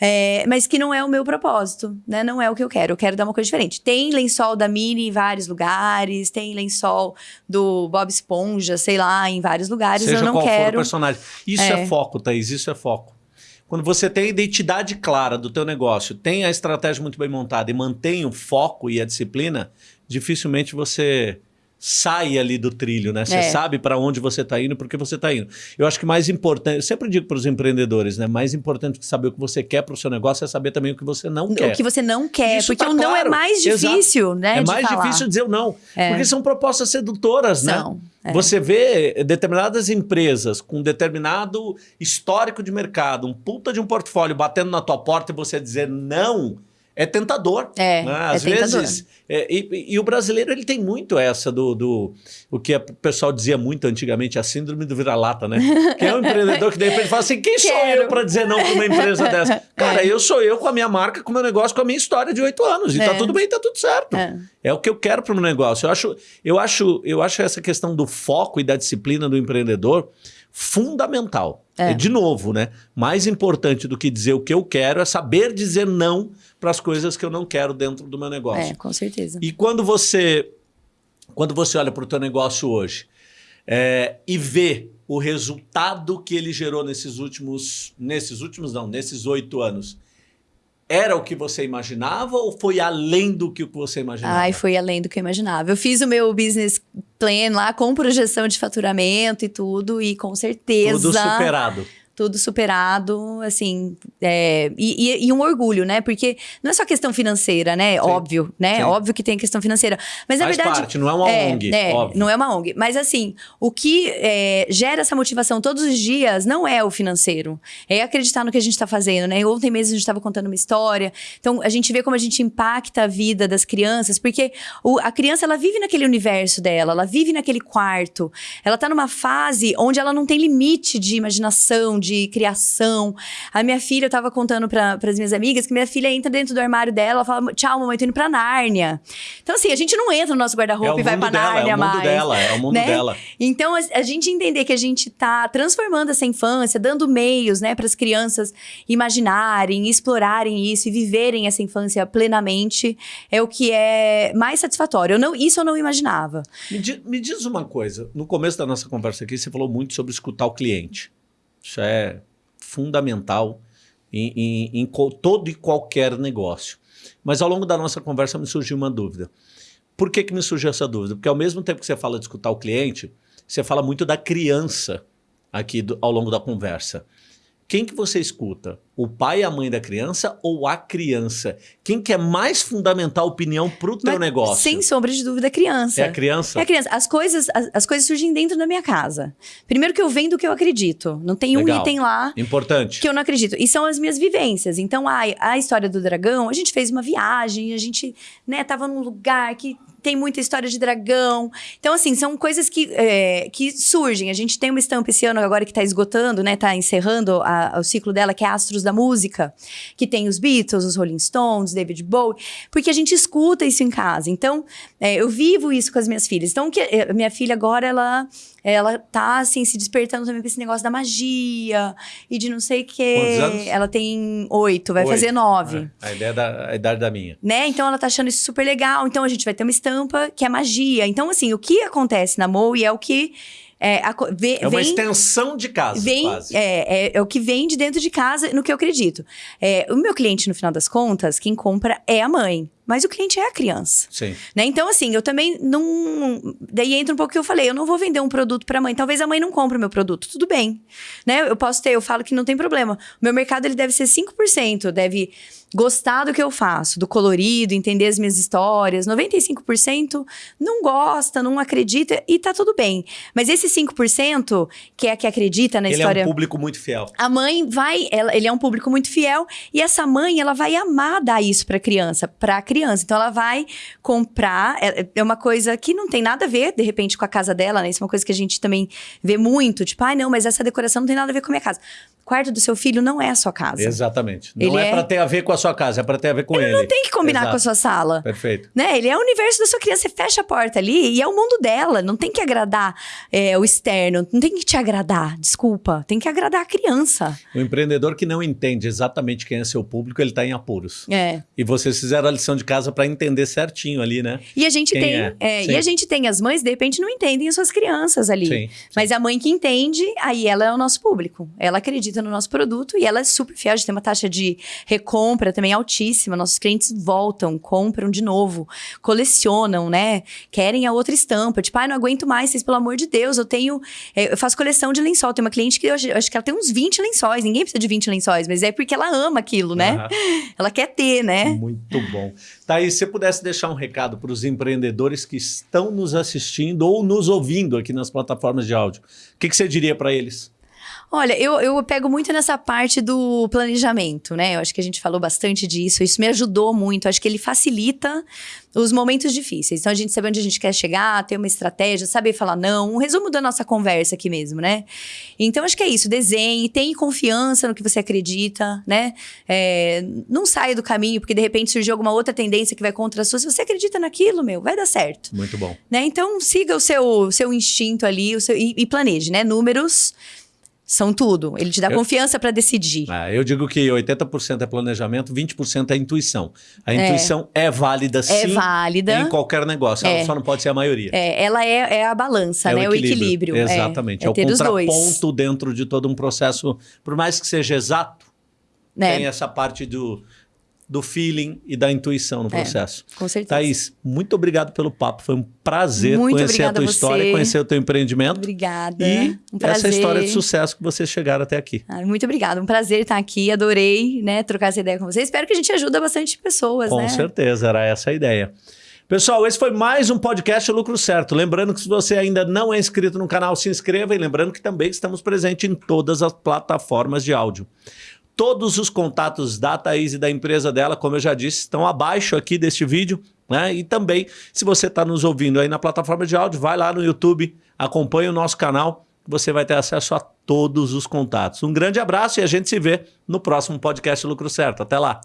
é, mas que não é o meu propósito, né? Não é o que eu quero. Eu quero dar uma coisa diferente. Tem lençol da Mini em vários lugares, tem lençol do Bob Esponja, sei lá, em vários lugares. Seja eu não qual quero. For o personagem. Isso é. é foco, Thaís, isso é foco. Quando você tem a identidade clara do teu negócio, tem a estratégia muito bem montada e mantém o foco e a disciplina, dificilmente você sai ali do trilho, né? Você é. sabe para onde você está indo, porque você está indo. Eu acho que mais importante, eu sempre digo para os empreendedores, né? Mais importante que saber o que você quer para o seu negócio é saber também o que você não quer. O que você não quer, Isso porque tá o não é mais difícil, Exato. né? É mais falar. difícil dizer o não, é. porque são propostas sedutoras, né? são. né? É. Você vê determinadas empresas com determinado histórico de mercado, um puta de um portfólio batendo na tua porta e você dizer não é tentador. É, né? Às é vezes. É, e, e, o brasileiro ele tem muito essa do, do. O que o pessoal dizia muito antigamente, a síndrome do vira-lata, né? Que é um (laughs) empreendedor que de repente fala assim: quem Quero. sou eu para dizer não para uma empresa (laughs) dessa? Cara, é. eu sou eu com a minha marca, com o meu negócio, com a minha história de oito anos. E tá é. tá tudo bem, tá tudo certo. É. é o que eu quero para o meu negócio. Eu acho, eu, acho, eu acho essa questão do foco e da disciplina do empreendedor fundamental. É. De novo, né? Mais importante do que dizer o que eu quero é saber dizer não para as coisas que eu não quero dentro do meu negócio. É, com certeza. E quando você, quando você olha para o teu negócio hoje é, e vê o resultado que ele gerou nesses últimos, nesses últimos não, nesses oito anos, era o que você imaginava ou foi além do que você imaginava? Ai, foi além do que eu imaginava. Eu fiz o meu business plan lá com projeção de faturamento e tudo, e com certeza. Tudo superado tudo superado, assim, é, e, e, um orgulho, né? Porque não é só questão financeira, né? Sim. Óbvio, né? Sim. Óbvio que tem questão financeira. Mas Faz na verdade. Parte, não é uma é, ONG. É, não é uma ONG. Mas assim, o que é, gera essa motivação todos os dias não é o financeiro. É acreditar no que a gente está fazendo, né? Ontem mesmo a gente estava contando uma história. Então, a gente vê como a gente impacta a vida das crianças, porque o, a criança, ela vive naquele universo dela, ela vive naquele quarto. Ela está numa fase onde ela não tem limite de imaginação, de de criação. A minha filha, eu tava contando para as minhas amigas que minha filha entra dentro do armário dela, ela fala: "Tchau, mamãe, tô indo pra Nárnia". Então assim, a gente não entra no nosso guarda-roupa é e vai para Nárnia mais. É o mundo dela, é o mundo né? dela. Então a, a, gente entender que a gente tá transformando essa infância, dando meios, né, para as crianças imaginarem, explorarem isso e viverem essa infância plenamente, é o que é mais satisfatório. Eu não, isso eu não imaginava. Me, di, me diz uma coisa, no começo da nossa conversa aqui, você falou muito sobre escutar o cliente. Isso é fundamental em, em, em todo e qualquer negócio. Mas ao longo da nossa conversa me surgiu uma dúvida. Por que, que me surgiu essa dúvida? Porque ao mesmo tempo que você fala de escutar o cliente, você fala muito da criança aqui do, ao longo da conversa. Quem que você escuta? O pai e a mãe da criança ou a criança? Quem que é mais fundamental opinião para o teu negócio? Sem sombra de dúvida, a criança. É a criança? É a criança. As coisas, as, as coisas surgem dentro da minha casa. Primeiro que eu vendo o que eu acredito. Não tem Legal. um item lá Importante. que eu não acredito. E são as minhas vivências. Então, a, a história do dragão, a gente fez uma viagem, a gente né, tava num lugar que tem muita história de dragão. Então, assim, são coisas que, é, que surgem. A gente tem uma estampa esse ano agora que está esgotando, né? Tá encerrando a, o ciclo dela, que é Astros da Música, que tem os Beatles, os Rolling Stones, David Bowie, porque a gente escuta isso em casa. Então, é, eu vivo isso com as minhas filhas. Então, que, a minha filha agora, ela ela tá, assim, se despertando também pra esse negócio da magia e de não sei o quê. Ela tem oito, vai oito. fazer nove. É, a ideia da a idade da minha. Né? Então ela tá achando isso super legal. Então a gente vai ter uma estampa que é magia. Então, assim, o que acontece na Moe é o que é, a, é uma vem, extensão de casa, vem, quase. É, é, é, o que vem de dentro de casa, no que eu acredito. É, o meu cliente, no final das contas, quem compra é a mãe mas o cliente é a criança. Sim. Né? Então, assim, eu também não. Daí entra um pouco o que eu falei: eu não vou vender um produto para a mãe. Talvez a mãe não compre o meu produto. Tudo bem. Né? Eu posso ter, eu falo que não tem problema. O meu mercado ele deve ser 5%, deve gostar do que eu faço, do colorido, entender as minhas histórias. 95% não gosta, não acredita e tá tudo bem. Mas esse 5%, que é a que acredita na ele história. Ele é um público muito fiel. A mãe vai, ela, ele é um público muito fiel e essa mãe, ela vai amar dar isso para criança, para criança criança. Então ela vai comprar, é, é uma coisa que não tem nada a ver, de repente, com a casa dela, né? Isso é uma coisa que a gente também vê muito, tipo, ai, ah, não, mas essa decoração não tem nada a ver com a minha casa quarto do seu filho não é a sua casa. Exatamente. Não ele é, é para ter a ver com a sua casa, é para ter a ver com ele. Ele não tem que combinar Exato. com a sua sala. Perfeito. Né? Ele é o universo da sua criança. Você fecha a porta ali e é o mundo dela. Não tem que agradar é, o externo. Não tem que te agradar. Desculpa. Tem que agradar a criança. O empreendedor que não entende exatamente quem é seu público, ele está em apuros. É. E vocês fizeram a lição de casa para entender certinho ali, né? E a gente quem tem. É. É, e a gente tem as mães, de repente, não entendem as suas crianças ali. Sim, sim. Mas a mãe que entende, aí ela é o nosso público. Ela acredita no nosso produto e ela é super fiel, a gente tem uma taxa de recompra também altíssima. Nossos clientes voltam, compram de novo, colecionam, né? Querem a outra estampa. Tipo, ai, ah, não aguento mais, vocês, pelo amor de Deus, eu tenho. É, eu faço coleção de lençol. Tem uma cliente que eu, eu, acho que ela tem uns 20 lençóis. Ninguém precisa de 20 lençóis, mas é porque ela ama aquilo, né? Uhum. Ela quer ter, né? Muito bom. Tá aí, se você pudesse deixar um recado para os empreendedores que estão nos assistindo ou nos ouvindo aqui nas plataformas de áudio, o que, que você diria para eles? Olha, eu, eu pego muito nessa parte do planejamento, né? Eu acho que a gente falou bastante disso. Isso me ajudou muito. Acho que ele facilita os momentos difíceis. Então, a gente sabe onde a gente quer chegar, ter uma estratégia, saber falar não. Um resumo da nossa conversa aqui mesmo, né? Então, acho que é isso. Desenhe, tenha confiança no que você acredita, né? É, não saia do caminho, porque de repente surgiu alguma outra tendência que vai contra a sua. Se você acredita naquilo, meu, vai dar certo. Muito bom. Né? Então, siga o seu, seu instinto ali o seu, e, e planeje, né? Números são tudo. Ele te dá eu, confiança para decidir. É, eu digo que 80% é planejamento, 20% é intuição. A é. intuição é, é válida é sim. É válida. Em qualquer negócio. Ela é. só não pode ser a maioria. É, ela é, é a balança, né? O equilíbrio. O equilíbrio. Exatamente. É, o contraponto dentro de todo um processo, por mais que seja exato, né? tem essa parte do do feeling e da intuição no É, processo. Com certeza. Thaís, muito obrigado pelo papo. Foi um prazer Muito conhecer a tua a história, conhecer o teu empreendimento. Obrigada. E um essa prazer. história de sucesso que vocês chegaram até aqui. Ah, muito obrigada. Um prazer estar aqui. Adorei, né, trocar essa ideia com vocês. Espero que a gente ajude bastante pessoas, Com né? certeza, era essa a ideia. Pessoal, esse foi mais um podcast Lucro Certo. Lembrando que se você ainda não é inscrito no canal, se inscreva e lembrando que também estamos presentes em todas as plataformas de áudio. Todos os contatos da Thaís e da empresa dela, como eu já disse, estão abaixo aqui deste vídeo. Né? E também, se você está nos ouvindo aí na plataforma de áudio, vai lá no YouTube, acompanhe o nosso canal, você vai ter acesso a todos os contatos. Um grande abraço e a gente se vê no próximo podcast Lucro Certo. Até lá!